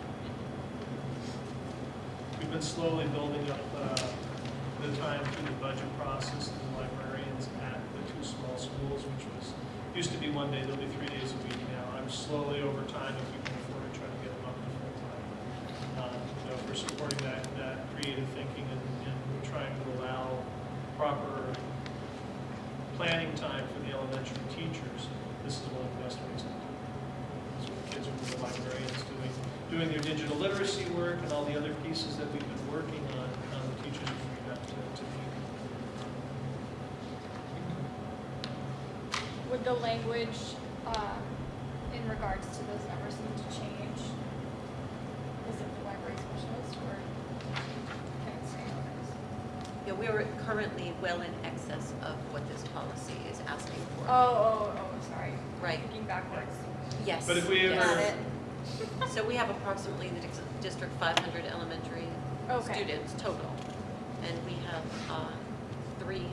We've been slowly building up uh, the time through the budget process of the librarians at the two small schools, which was, used to be one day, they'll be three days a week now. I'm slowly over time, if we can afford it, trying to get them up to full time. Uh, You know, supporting that, that creative thinking and, and trying to allow proper planning time for the elementary teachers. This is one of the best ways to do it. So the kids are with the librarians doing, doing their digital literacy work and all the other pieces that we've been working on, um, the teachers are freed up to, to be. Would the language, um, in regards to those numbers need to change? Is it the library specialist or can it stay others? Yeah, we are currently well in excess of what this policy is asking for. Oh, oh, oh, sorry. Right. Thinking backwards. Yes. But if we yes. Got it. So we have approximately in the dis- district 500 elementary Okay. students total. And we have uh, three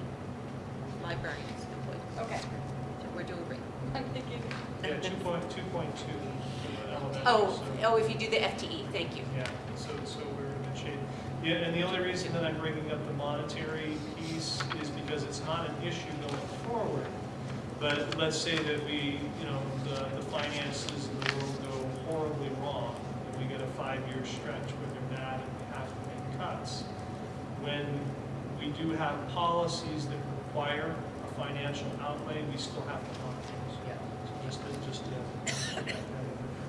librarians employed. Okay. So we're doing great. I'm thinking, yeah, two point, two point two for the elementary. Oh, so- oh, if you do the FTE, thank you. Yeah, so, so we're in good shape. Yeah, and the only reason that I'm bringing up the monetary piece is because it's not an issue going forward. But let's say that we, you know, the, the finances in the world go horribly wrong, and we get a five-year stretch where they're bad and we have to make cuts. When we do have policies that require a financial outlay, we still have to honor those. Yeah. So Just, to- just, to-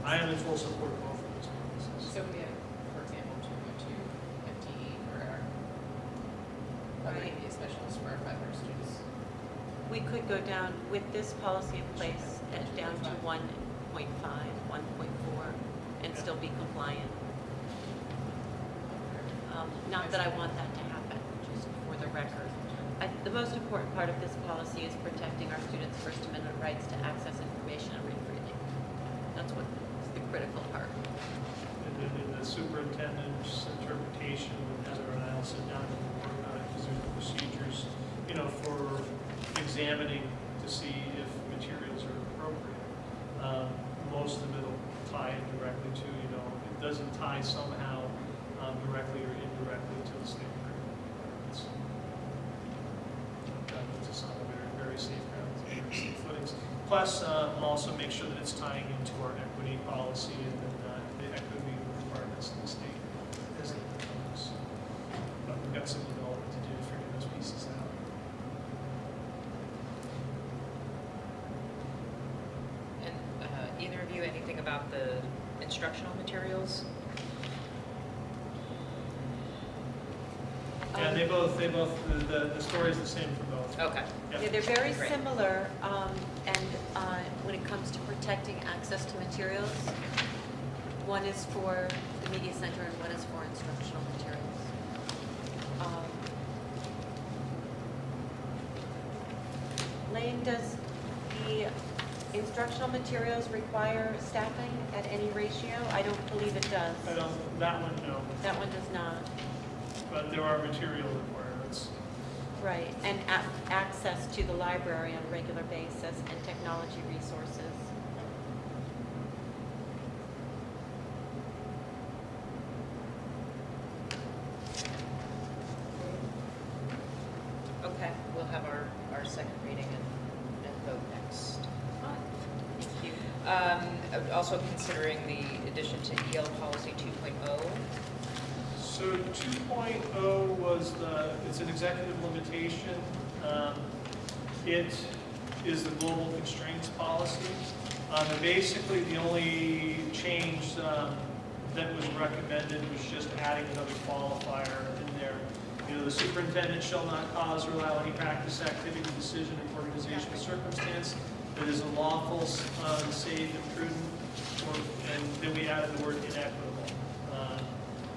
I am in full support of both of those policies. So we have, for example, to go to FTE for our other Right. media specialists for our five hundred students. We could go down with this policy in place, uh, down to 1.5, 1.4, and still be compliant. Um, Not that I want that to happen, just for the record. I- The most important part of this policy is protecting our students' First Amendment rights to access information and read freely. That's what is the critical part. And then in the superintendent's interpretation, Heather and I'll sit down and work on it, because there's procedures, you know, for examining to see if materials are appropriate. Um, Most of it'll tie in directly to, you know, it doesn't tie somehow um, directly or indirectly to the state requirements. That puts us on a very, very safe ground, very safe footings. Plus, uh, also make sure that it's tying into our equity policy and then uh, the equity requirements in the state as it comes. But we've got some development to do to figure those pieces out. And uh, either of you, anything about the instructional materials? Yeah, they both, they both, the- the, the story's the same for both. Okay. Yeah. Yeah, they're very Great. similar, um, and uh, when it comes to protecting access to materials, one is for the media center and one is for instructional materials. Um, Layne, does the instructional materials require staffing at any ratio? I don't believe it does. I don't, that one, no, That one does not. but there are material requirements. Right, and a- access to the library on a regular basis and technology resources. Okay, we'll have our, our second reading and, and vote next month. Thank you. Um, also considering the addition to EL policy two oh. So 2.0 was the, it's an executive limitation. Um, It is the global constraints policy. Um, and Basically, the only change um, that was recommended was just adding another qualifier in there. You know, the superintendent shall not cause or allow any practice, activity, decision, or organizational circumstance that is unlawful, um, safe, and prudent, or, and then we added the word inequitable. Um,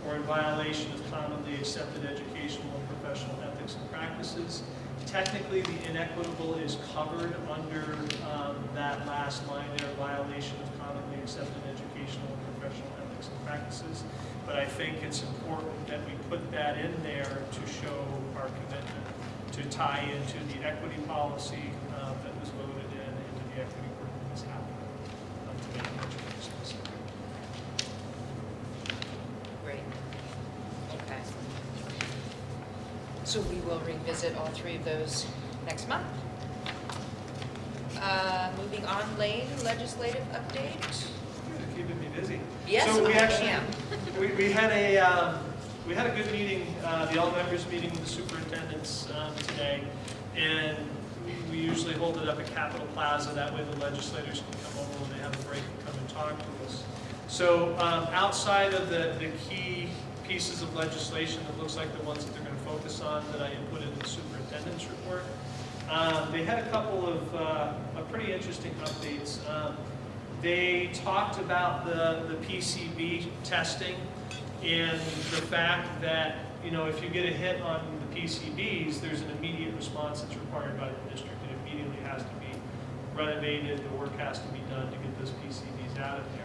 or in violation of commonly accepted educational and professional ethics and practices. Technically, the inequitable is covered under um, that last line there, violation of commonly accepted educational and professional ethics and practices. But I think it's important that we put that in there to show our commitment to tie into the equity policy uh, that was voted in, into the equity work that's happening um, to make it specific. Great. Okay. So we will revisit all three of those next month. Uh, moving on, Layne, legislative update? You're keeping me busy. Yes, So we I actually- am. [LAUGHS] We, we had a, um, we had a good meeting, uh, the all members meeting with the superintendents, um, today. And we- usually hold it up at Capitol Plaza, that way the legislators can come over when they have a break and come and talk to us. So, um, outside of the, the key pieces of legislation that looks like the ones that they're gonna focus on that I input in the superintendent's report, um, they had a couple of, uh, of pretty interesting updates. Um, they talked about the, the PCB testing and the fact that, you know, if you get a hit on the PCBs, there's an immediate response that's required by the district. It immediately has to be renovated, the work has to be done to get those PCBs out of there.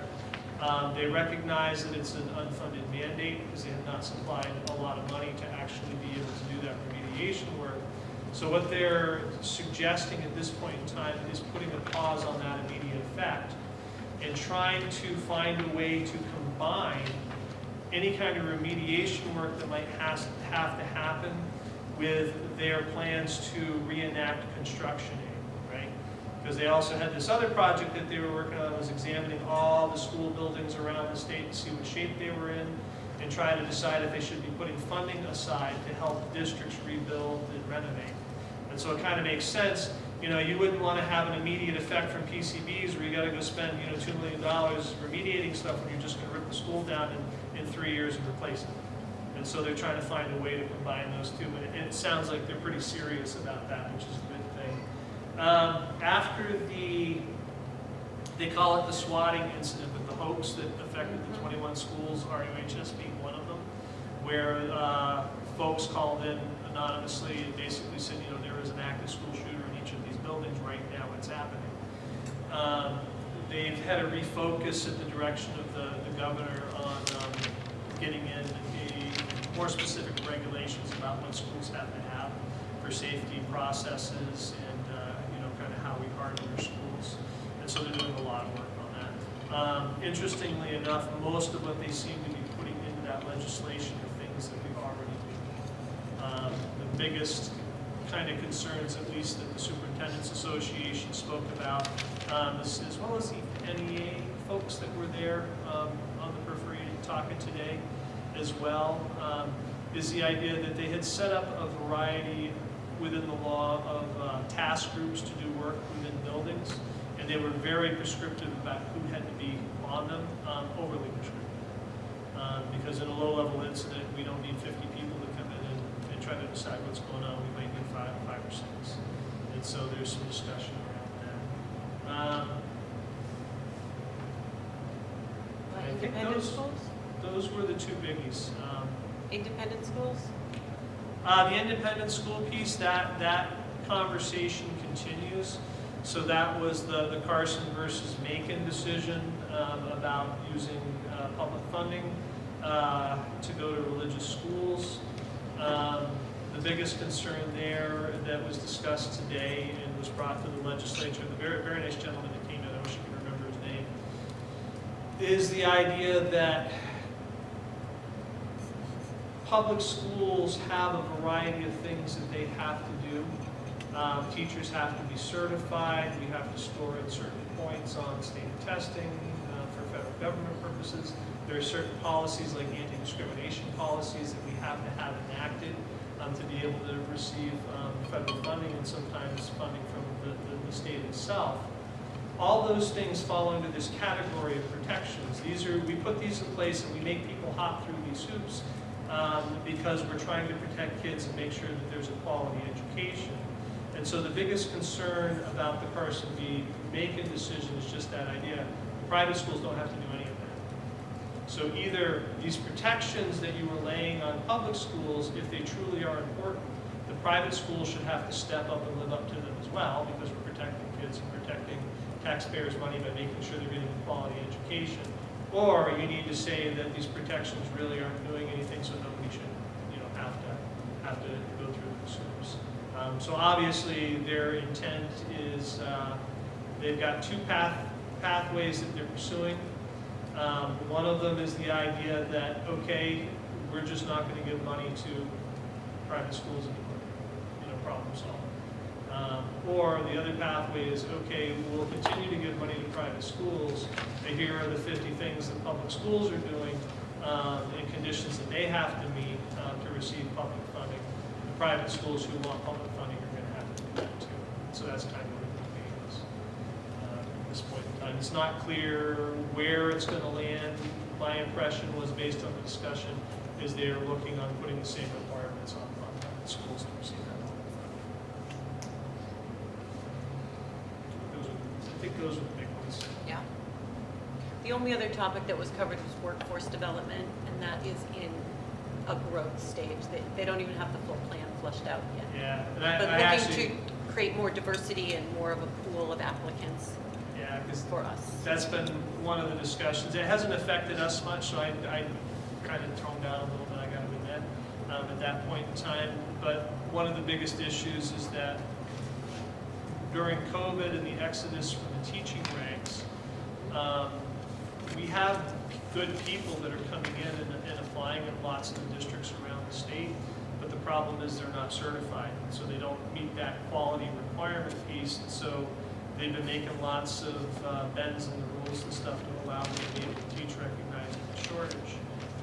Um, they recognize that it's an unfunded mandate because they have not supplied a lot of money to actually be able to do that remediation work. So what they're suggesting at this point in time is putting a pause on that immediate effect and trying to find a way to combine any kind of remediation work that might has, have to happen with their plans to reenact construction? Because they also had this other project that they were working on, was examining all the school buildings around the state to see what shape they were in and try to decide if they should be putting funding aside to help districts rebuild and renovate. And so it kind of makes sense, you know, you wouldn't want to have an immediate effect from PCBs where you got to go spend, you know, $2 million remediating stuff when you're just going to rip the school down in, in three years and replace it. And so they're trying to find a way to combine those two, and it, it sounds like they're pretty serious about that, which is good. Um, after the, they call it the swatting incident, but the hoax that affected the 21 schools, RUHS being one of them, where uh, folks called in anonymously and basically said, you know, there is an active school shooter in each of these buildings right now, it's happening. Um, they've had a refocus at the direction of the, the governor on um, getting in a more specific regulations about what schools have to have for safety processes and, uh, you know, kind of how we harden our schools. And so they're doing a lot of work on that. Um, interestingly enough, most of what they seem to be putting into that legislation are things that we've already do. Um, the biggest kind of concerns, at least that the Superintendent's Association spoke about, um, as, as well as the NEA folks that were there um, on the periphery talking today as well, um, is the idea that they had set up a variety within the law of uh, task groups to do work within buildings, and they were very prescriptive about who had to be on them, um, overly prescriptive. Um, because in a low-level incident, we don't need 50 people to come in and, and try to decide what's going on. We might need five, five or six. And so there's some discussion around that. Um, I think Independent those, schools? those were the two biggies. Um, Independent schools? uh, the independent school piece, that, that conversation continues. So that was the, the Carson versus Makin decision um, about using uh, public funding uh, to go to religious schools. Um, the biggest concern there that was discussed today and was brought to the legislature, the very, very nice gentleman that came in, I wish I could remember his name, is the idea that public schools have a variety of things that they have to. Um, teachers have to be certified, we have to score at certain points on state testing uh, for federal government purposes. There are certain policies like anti-discrimination policies that we have to have enacted um, to be able to receive um, federal funding and sometimes funding from the, the, the state itself. All those things fall under this category of protections. These are, we put these in place and we make people hop through these hoops um, because we're trying to protect kids and make sure that there's a quality education. And so the biggest concern about the person being making a decision is just that idea. Private schools don't have to do any of that. So either these protections that you were laying on public schools, if they truly are important, the private schools should have to step up and live up to them as well, because we're protecting kids and protecting taxpayers' money by making sure they're getting a quality education. Or you need to say that these protections really aren't doing anything, so nobody should, you know, have to, have to go through the hoops. Um, so obviously, their intent is, uh, they've got two path, pathways that they're pursuing. Um, one of them is the idea that, okay, we're just not gonna give money to private schools anymore, you know, problem solved. Um, or the other pathway is, okay, we'll continue to give money to private schools, but here are the 50 things that public schools are doing, um, and conditions that they have to meet uh, to receive public funding. The private schools who want public funding are gonna have to do that too. So that's kind of what the debate is uh, at this point in time. It's not clear where it's gonna land. My impression was, based on the discussion, is they're looking on putting the same requirements on, on schools to receive that. Those are, I think those are the big ones. Yeah. The only other topic that was covered was workforce development, and that is in a growth stage. They, they don't even have the full plan flushed out yet. Yeah, and I, But I looking actually, to create more diversity and more of a pool of applicants yeah, for us. that's been one of the discussions. It hasn't affected us much, so I, I kind of toned down a little bit, I gotta admit, um, at that point in time. But one of the biggest issues is that during COVID and the exodus from the teaching ranks, um, we have good people that are coming in and, and applying in lots of the districts around the state, problem is they're not certified, so they don't meet that quality requirement piece, and so they've been making lots of uh, bends in the rules and stuff to allow them to be able to teach recognizing the shortage.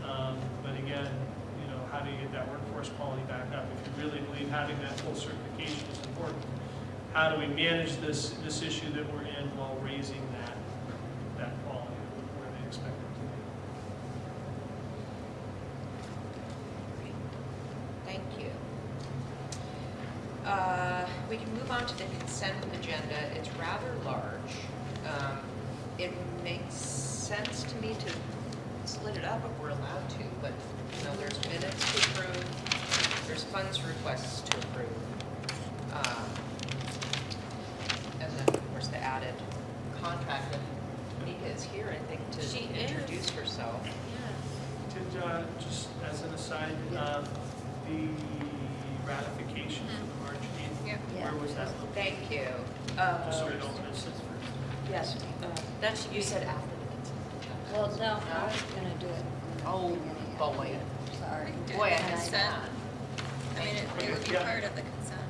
Um, But again, you know, how do you get that workforce quality back up? If you really believe having that full certification is important, how do we manage this, this issue that we're in while raising that quality where they expect it to be? Thank you. Uh, We can move on to the consent agenda. It's rather large. Um, It makes sense to me to split it up if we're allowed to, but, you know, there's minutes to approve, there's funds requests to approve. um, And then, of course, the added contract, and Nika is here, I think, to She is. introduce herself. Did, uh, just as an aside, um, the ratification for the March 8th, Yep. Where was that? Thank you. Just so I don't miss it. Yes, Uh, That should, you said after the consent. Well, no, I was gonna do it. Oh, boy. Sorry. Boy, I And missed Consent. I mean, it it would be Yeah. part of the consent.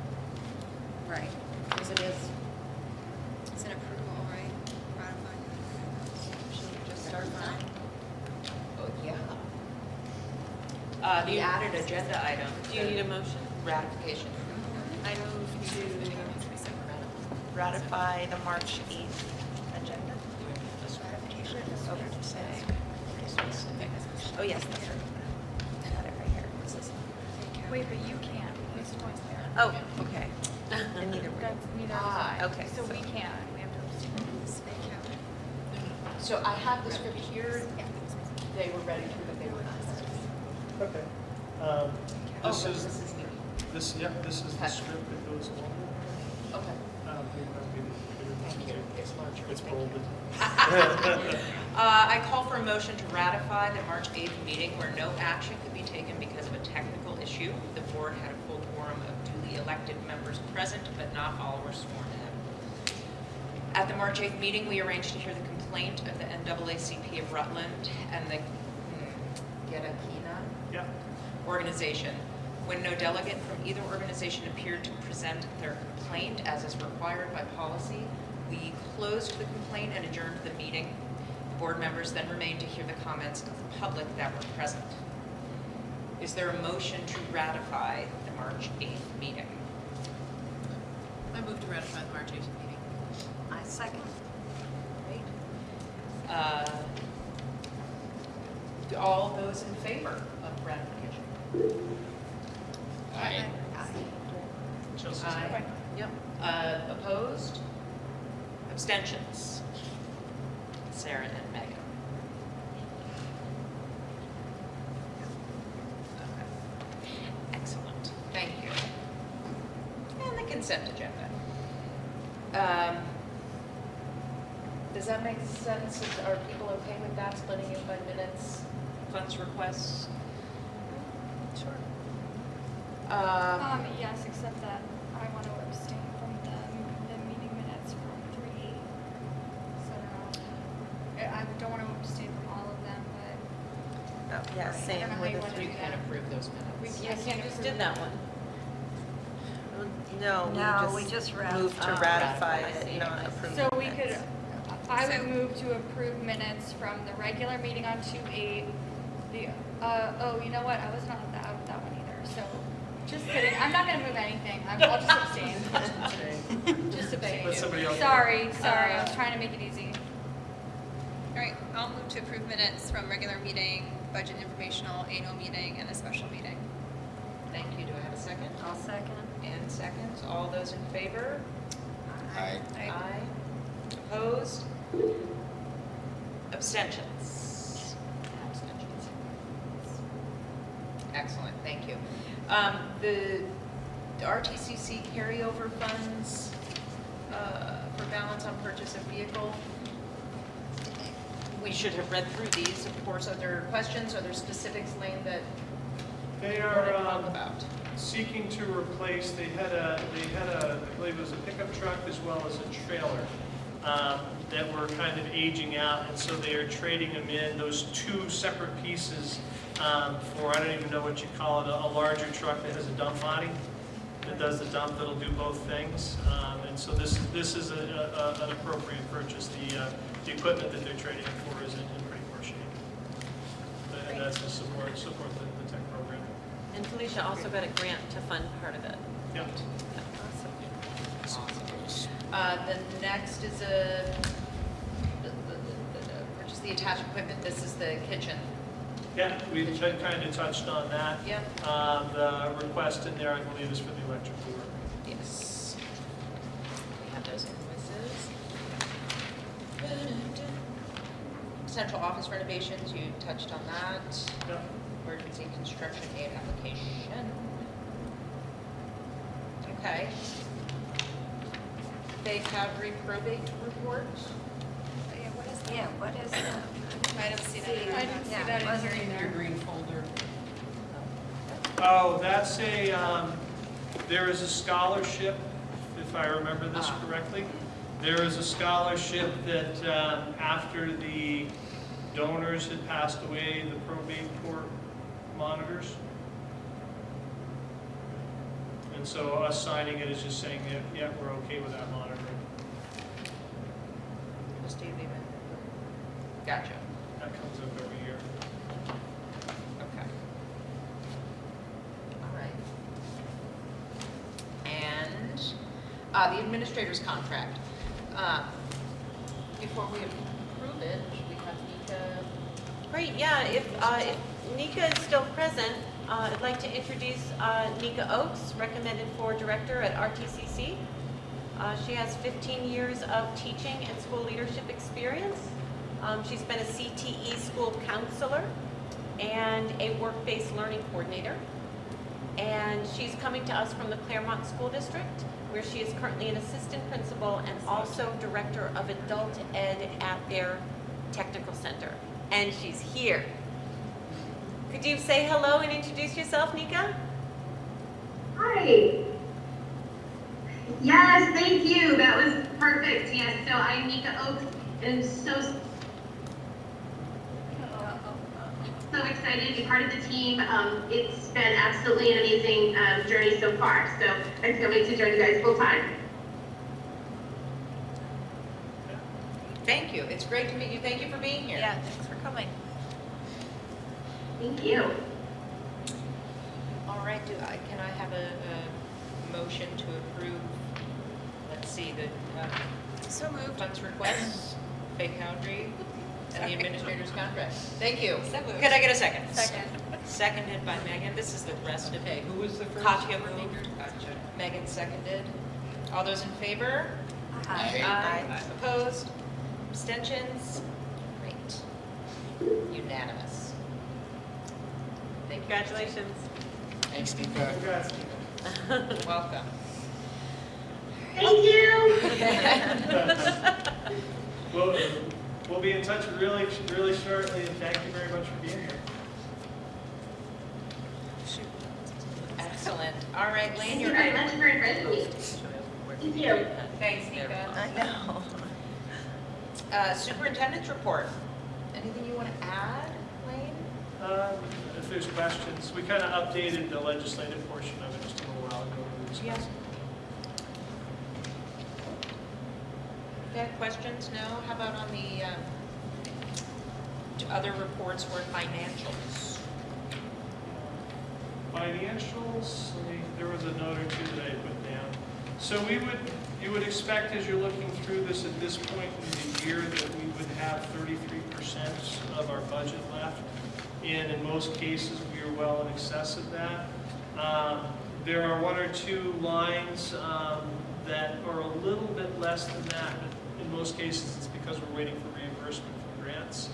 Right, because it is, It's an approval, right? Ratifying. Should we just start now? Oh, yeah. Uh, the added agenda item. do you need a motion? Ratification. I move to ratify the March 8th agenda. Oh, yes, that's right. I got it right here. What's this? Wait, but you can't, who's voice there? Oh, okay. And neither one. That's neither Ah, of okay, So so- we can't, we have to abstain. So I have the script here. They were ready to, but they were not. Okay. Um, Oh, This is, This is this, yep, this is the Okay. that goes along. Okay. I don't that'd be the- Thank. It's larger. It's Thank bolded. [LAUGHS] [LAUGHS] Uh, I call for a motion to ratify the March 8th meeting where no action could be taken because of a technical issue. The board had a full quorum of duly elected members present, but not all were sworn in. At the March 8th meeting, we arranged to hear the complaint of the NAACP of Rutland and the hmm, Gedakina Yeah, organization. When no delegate from either organization appeared to present their complaint as is required by policy, we closed the complaint and adjourned the meeting. The board members then remained to hear the comments of the public that were present. Is there a motion to ratify the March 8th meeting? I move to ratify the March 8th meeting. I second. Uh, All those in favor of ratification? Aye. Chelsea's Aye. Yep. Uh, Opposed? Abstentions? Sarah and Megan. Okay. Excellent, thank you. And the consent agenda. Um, Does that make sense? Are people okay with that, splitting it by minutes, funds requests? Sure. Um, Um, yes, except that I want to abstain from the, the meeting minutes from three eight. So, I I don't want to abstain from all of them, but Oh, Yeah, I same don't with the three. You can approve those minutes. We Yes, you can't just did that one. No, No, we we just just moved to Oh, ratify ratify. I see, it, I not see. approve So the we could, minutes. I would move to approve minutes from the regular meeting on two eight. The, uh, oh, you know what, I was not at that, at that one either, so, just kidding, I'm not gonna move anything, I'm- I'll just abstain. [LAUGHS] Just abstain. Let somebody else. Sorry, sorry, I was Uh, trying to make it easy. All right, I'll move to approve minutes from regular meeting, budget informational, annual meeting, and a special meeting. Thank you. Do I have a second? I'll second. And seconds. All those in favor? Aye. Aye. Opposed? Abstentions? Abstentions. Excellent, thank you. Um, The the RTCC carryover funds uh, for balance on purchase of vehicle, we should have read through these. Of course, are there questions, are there specifics, Layne, that they are um, about? seeking to replace, they had a, they had a, I believe it was a pickup truck as well as a trailer um, that were kind of aging out, and so they are trading them in, those two separate pieces um, for, I don't even know what you call it, a a larger truck that has a dump body that does the dump, that'll do both things. Um, And so this, this is a- a- an appropriate purchase. The, uh, the equipment that they're trading for is in in pretty poor shape. And that's to support, support the the tech program. And Felicia also got a grant to fund part of it. Yep. Awesome. Uh, The next is a, purchase the attached equipment, this is the kitchen. Yeah, we kind of touched on that. Yep. Uh, The request in there, I believe, is for the electrical work. Yes. We have those invoices. Central office renovations, you touched on that. Yep. Emergency construction aid application. Okay. Bay Cadre probate report. Yeah, what is that? Yeah, what is that? I don't see that. in I our- didn't see Yeah, that in wasn't here In your either. green folder. Oh, that's a, um, there is a scholarship, if I remember this Ah. correctly. There is a scholarship that um, after the donors had passed away, the probate court monitors. And so us signing it is just saying, yeah, yeah, we're okay with that monitoring. Just do leave it. Gotcha. That comes up every year. Okay. All right. And uh, the administrator's contract. Uh, Before we approve it, should we have Nika? Great, yeah, if, uh, if Nika is still present, uh, I'd like to introduce uh, Nika Oakes, recommended for director at RTCC. Uh, She has 15 years of teaching and school leadership experience. Um, She's been a CTE school counselor and a work-based learning coordinator. And she's coming to us from the Claremont School District, where she is currently an assistant principal and also director of adult ed at their technical center. And she's here. Could you say hello and introduce yourself, Nika? Hi. Yes, thank you. That was perfect. Yes, so I'm Nika Oakes and so so excited to be part of the team. Um, it's been absolutely an amazing um, journey so far. So I can't wait to join you guys full time. Thank you. It's great to meet you. Thank you for being here. Yeah, thanks for coming. Thank you. All right, do I, can I have a, a motion to approve, let's see, the, uh, So moved. funds request, Fay Foundry, and the administrator's contract? Thank you. So moved. Could I get a second? Second. Seconded by Megan. This is the rest of Okay, it. who was the first? Katya moved. Megan seconded. All those in favor? Aye. Opposed? Abstentions? Great. Unanimous. Thank you. Congratulations. Thanks, Nika. Congrats. Welcome. Thank you. [LAUGHS] We'll, we'll be in touch really, really shortly, and thank you very much for being here. Excellent. All right, Layne, Thank you you're very much for inviting me. Thank you. Thanks, Nika. I know. Uh, Superintendent's report. Anything you want to add, Layne? Um, If there's questions, we kind of updated the legislative portion of it just a little while ago. discussed it. Questions? No? How about on the um, other reports or financials? Financials, there was a note or two that I put down. So we would, you would expect as you're looking through this at this point in the year that we would have thirty-three percent of our budget left. And in most cases, we are well in excess of that. Um, There are one or two lines um, that are a little bit less than that, but in most cases, it's because we're waiting for reimbursement from grants.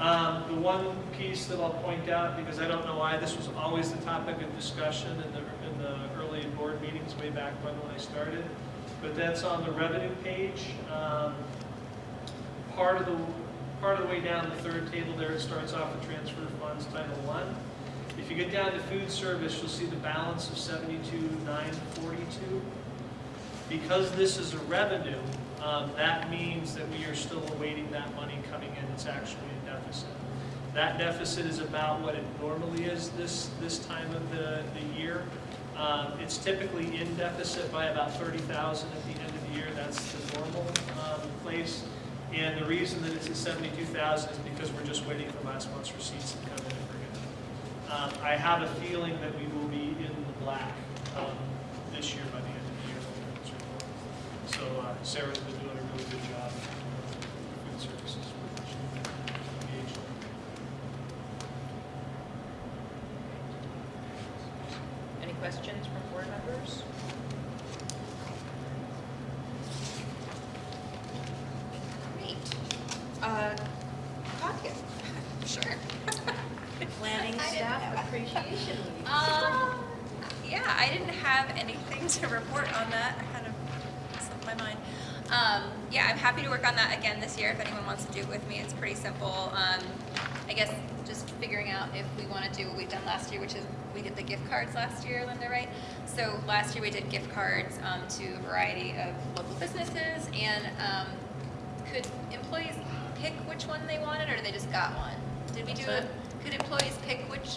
Um, The one piece that I'll point out, because I don't know why, this was always the topic of discussion in the, in the early board meetings way back when, when I started, but that's on the revenue page. Um, Part of the, part of the way down the third table there, it starts off with transfer funds, Title One. If you get down to food service, you'll see the balance of seventy-two, nine forty-two. Because this is a revenue, um, that means that we are still awaiting that money coming in. It's actually a deficit. That deficit is about what it normally is this, this time of the, the year. Um, It's typically in deficit by about thirty thousand at the end of the year. That's the normal um, place. And the reason that it's at seventy-two thousand is because we're just waiting for last month's receipts to come in and bring it. Um, I have a feeling that we will be in the black um, this year by the end of the year. So uh, Sarah's been doing a really good job with food services. Engaged. Any questions from board members? Great. Uh, Katya? Sure. Planning I didn't staff know. appreciation week. Um, yeah, I didn't have anything to report on that. I kind of slipped my mind. Um, yeah, I'm happy to work on that again this year if anyone wants to do it with me. It's pretty simple. Um, I guess just figuring out if we want to do what we've done last year, which is we did the gift cards last year, Linda, right? So last year we did gift cards um, to a variety of local businesses, and um, could employees pick which one they wanted, or they just got one? Did we do What's it? Could employees pick which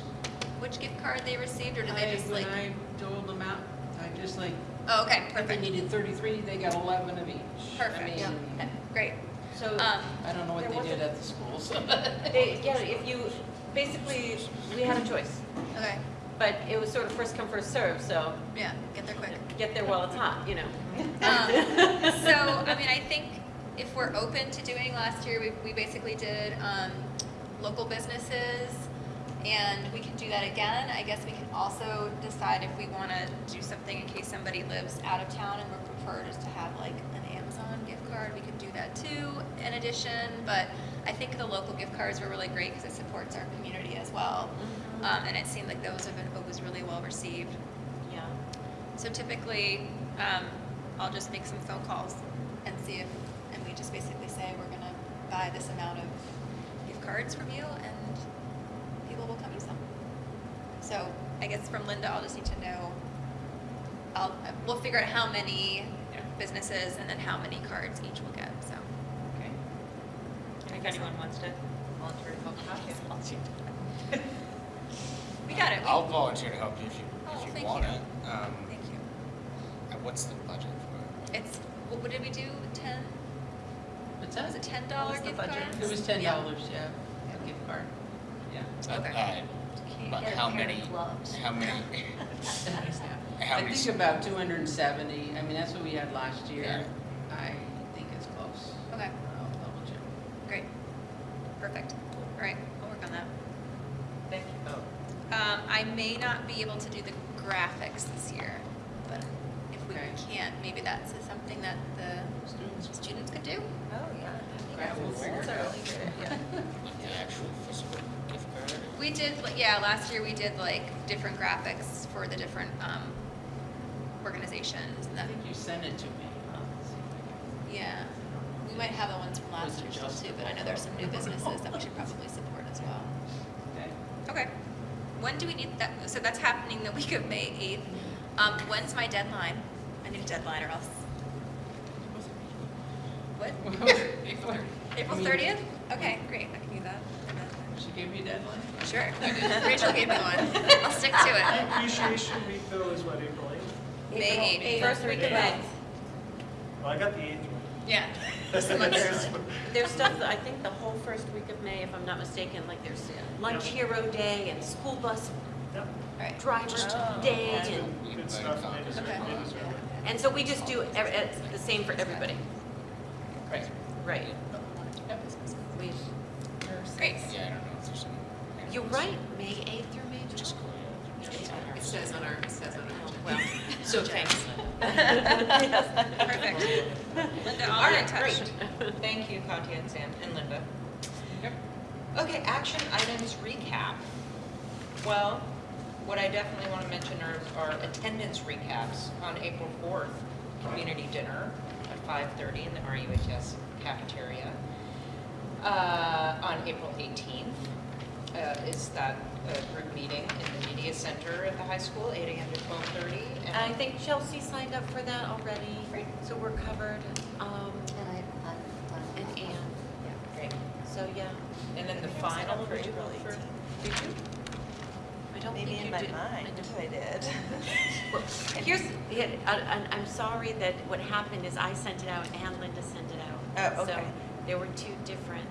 which gift card they received, or did they I- just like? I doled them out, I just like, Oh, okay, if they perfect, needed thirty-three, they got eleven of each. I perfect. mean, Okay, Great. So, Um, I don't know what There they did wasn't- at the schools. [LAUGHS] they, yeah, if you, basically, we had a choice, okay, but it was sort of first come, first serve, so yeah, get there quick. get there while it's hot, you know? Um, [LAUGHS] so, I mean, I think if we're open to doing, last year, we, we basically did, um, local businesses, and we can do that again. I guess we can also decide if we wanna do something in case somebody lives out of town and would prefer just to have like an Amazon gift card, we could do that too, in addition, but I think the local gift cards were really great, cause it supports our community as well. Um, and it seemed like those have been, was really well received. Yeah. So typically, um, I'll just make some phone calls and see if, and we just basically say, we're gonna buy this amount of gift cards from you and people will come use them. So I guess from Linda, I'll just need to know, I'll, we'll figure out how many businesses and then how many cards each will get, so. Okay. If anyone wants to volunteer to help Katya. [LAUGHS] [LAUGHS] We got it. We- I'll volunteer to help you if you, Oh, if you thank want you. it. Um, Thank you. and what's the budget for it? It's, what what did we do, ten? What's Was that? it ten dollar What was the gift budget? cards? It was ten dollars, yeah, a gift card. Yeah. But, Okay. uh, but how many, how many, [LAUGHS] how I many, think about two hundred and seventy, I mean, that's what we had last year. Yeah. I think it's close. Okay, I'll double check. great. Perfect. All right, I'll work on that. Thank you both. Um, I may not be able to do the graphics this year, but if we Okay. can't, maybe that's something that the Students. students could do. Oh, yeah. Grab we'll That's a really good idea. like [LAUGHS] the actual physical gift card? We did, yeah, last year we did like different graphics for the different, um, organizations and I that, think you sent it to me. I'll see if I can- yeah. We might have the ones from last year still too, but I know there's some new businesses that we should probably support as well. Okay. Okay. When do we need that? So that's happening the week of May eighth. Um, when's my deadline? I need a deadline or else. What? April. April thirtieth? Okay, great, I can do that. She gave me a deadline? Sure. Rachel gave me one. I'll stick to it. Appreciation week though is what, April eighth? May eighth. First week of May. Well, I got the eighth one. Yeah. [LAUGHS] There's, there's stuff, that I think the whole first week of May, if I'm not mistaken, like there's uh, Lunch Hero Day and School Bus Yep. Right. Driver's Oh, Day Good- and, Good stuff, they deserve, Okay. they deserve it. and so we just do ev- it's the same for everybody. Right. Right. We, Great. Yeah, I don't know if there's some. You're right, May eighth through May Just twelfth. It says on our, it says on our. Well, [LAUGHS] So thanks. Perfect. Linda, All I'll be in right, touch. great. Thank you, Katya and Sam and Linda. Yep. Okay, action items recap. Well, what I definitely want to mention are, are attendance recaps on April 4th, community dinner at 5:30 in the RUHS cafeteria. Uh, On April 18th uh, is that uh, group meeting in the media center at the high school, 8 AM to 12:30. and I think Chelsea signed up for that already. Great. So we're covered, um, and Anne, Yeah, great. so yeah. And then the I think I signed final up for for April April 18th. Did you? I don't think Maybe you in my did. mind, I did. [LAUGHS] Well, Here's, yeah, I- I'm, I'm sorry that what happened is I sent it out and Linda sent it out. Oh, okay. So there were two different,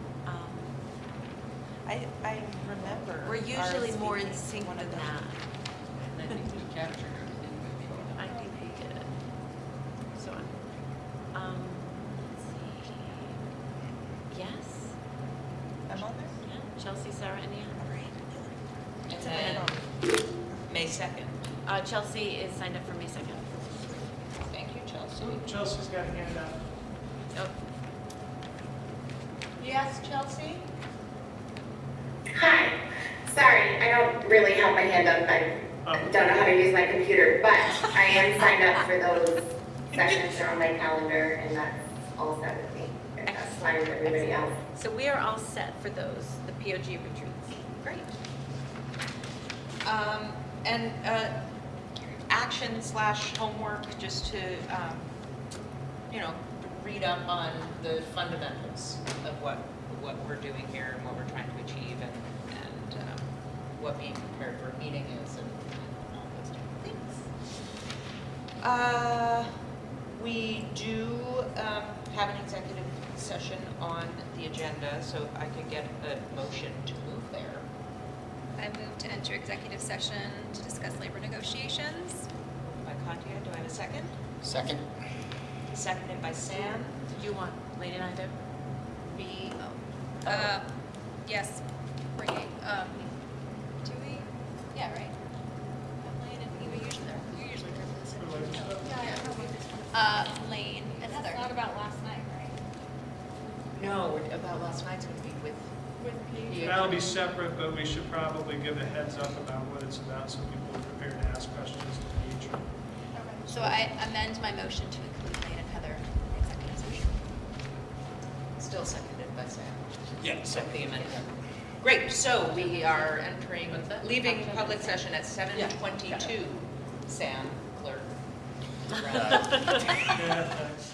I, I remember. we're usually more in RSVPing sync one than of them. that. And I think we captured everything. I think we did. So, um, let's see. Yes? I'm on there? Yeah, Chelsea, Sarah, and Ann. And It's then a May 2nd. Uh, Chelsea is signed up for May second. Thank you, Chelsea. Chelsea's got a hand up. Oh, Yes, Chelsea? Hi, sorry, I don't really have my hand up, I Oh. don't know how to use my computer, but I am signed up for those [LAUGHS] sessions, they're on my calendar, and that's all set with me. If that's fine with everybody else. so we are all set for those, the POG retreats. Great. Um, And uh, action slash homework, just to, um, you know, read up on the fundamentals of what, what we're doing here and what we're trying to achieve and, and what being prepared for a meeting is and and all those different things. Uh, We do um, have an executive session on the agenda, so if I could get a motion to move there. I move to enter executive session to discuss labor negotiations. By Katya, do I have a second? Second? Seconded by Sam. Do you want Lady and I to? B, Oh. Uh, yes, bringing, um, do we? Yeah, right? Layne and you usually, you're usually there for this. For like stuff. Uh, Layne and That's Heather. not about last night, right? no, we're- about last night's gonna be with. With Paige? Separate, but we should probably give a heads up about what it's about so people are prepared to ask questions to each. Okay. So I amend my motion to include Layne and Heather in executive session. Still seconded by Sam. Yeah. Accept the amendment. Great, so we are entering, leaving public session at seven twenty-two. Sam, clerk. [LAUGHS] Yeah, thanks. [LAUGHS]